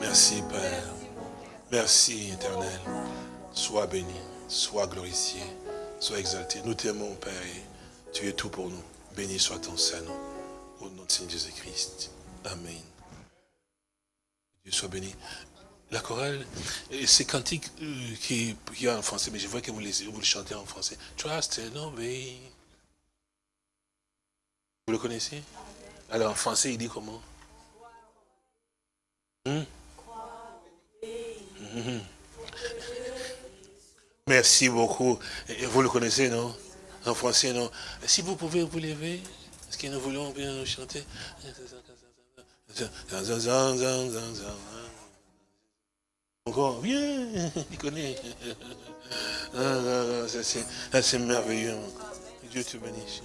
Merci, Père. Merci, Éternel. Sois béni, sois glorifié, sois exalté. Nous t'aimons, Père, et tu es tout pour nous. Béni soit ton Saint-Nom. Au nom de Seigneur Jésus-Christ. Amen. Dieu soit béni. La chorale, c'est cantique euh, qui, qui est en français, mais je vois que vous, les, le chantez en français. Trust and obey. Vous le connaissez? Alors en français, il dit comment? Hmm? Mhm. Merci beaucoup. Vous le connaissez, non? En français, non? Si vous pouvez vous lever, est-ce que nous voulons bien chanter encore, viens, il connaît. Ah, ah, ah, c'est merveilleux. Dieu te bénisse.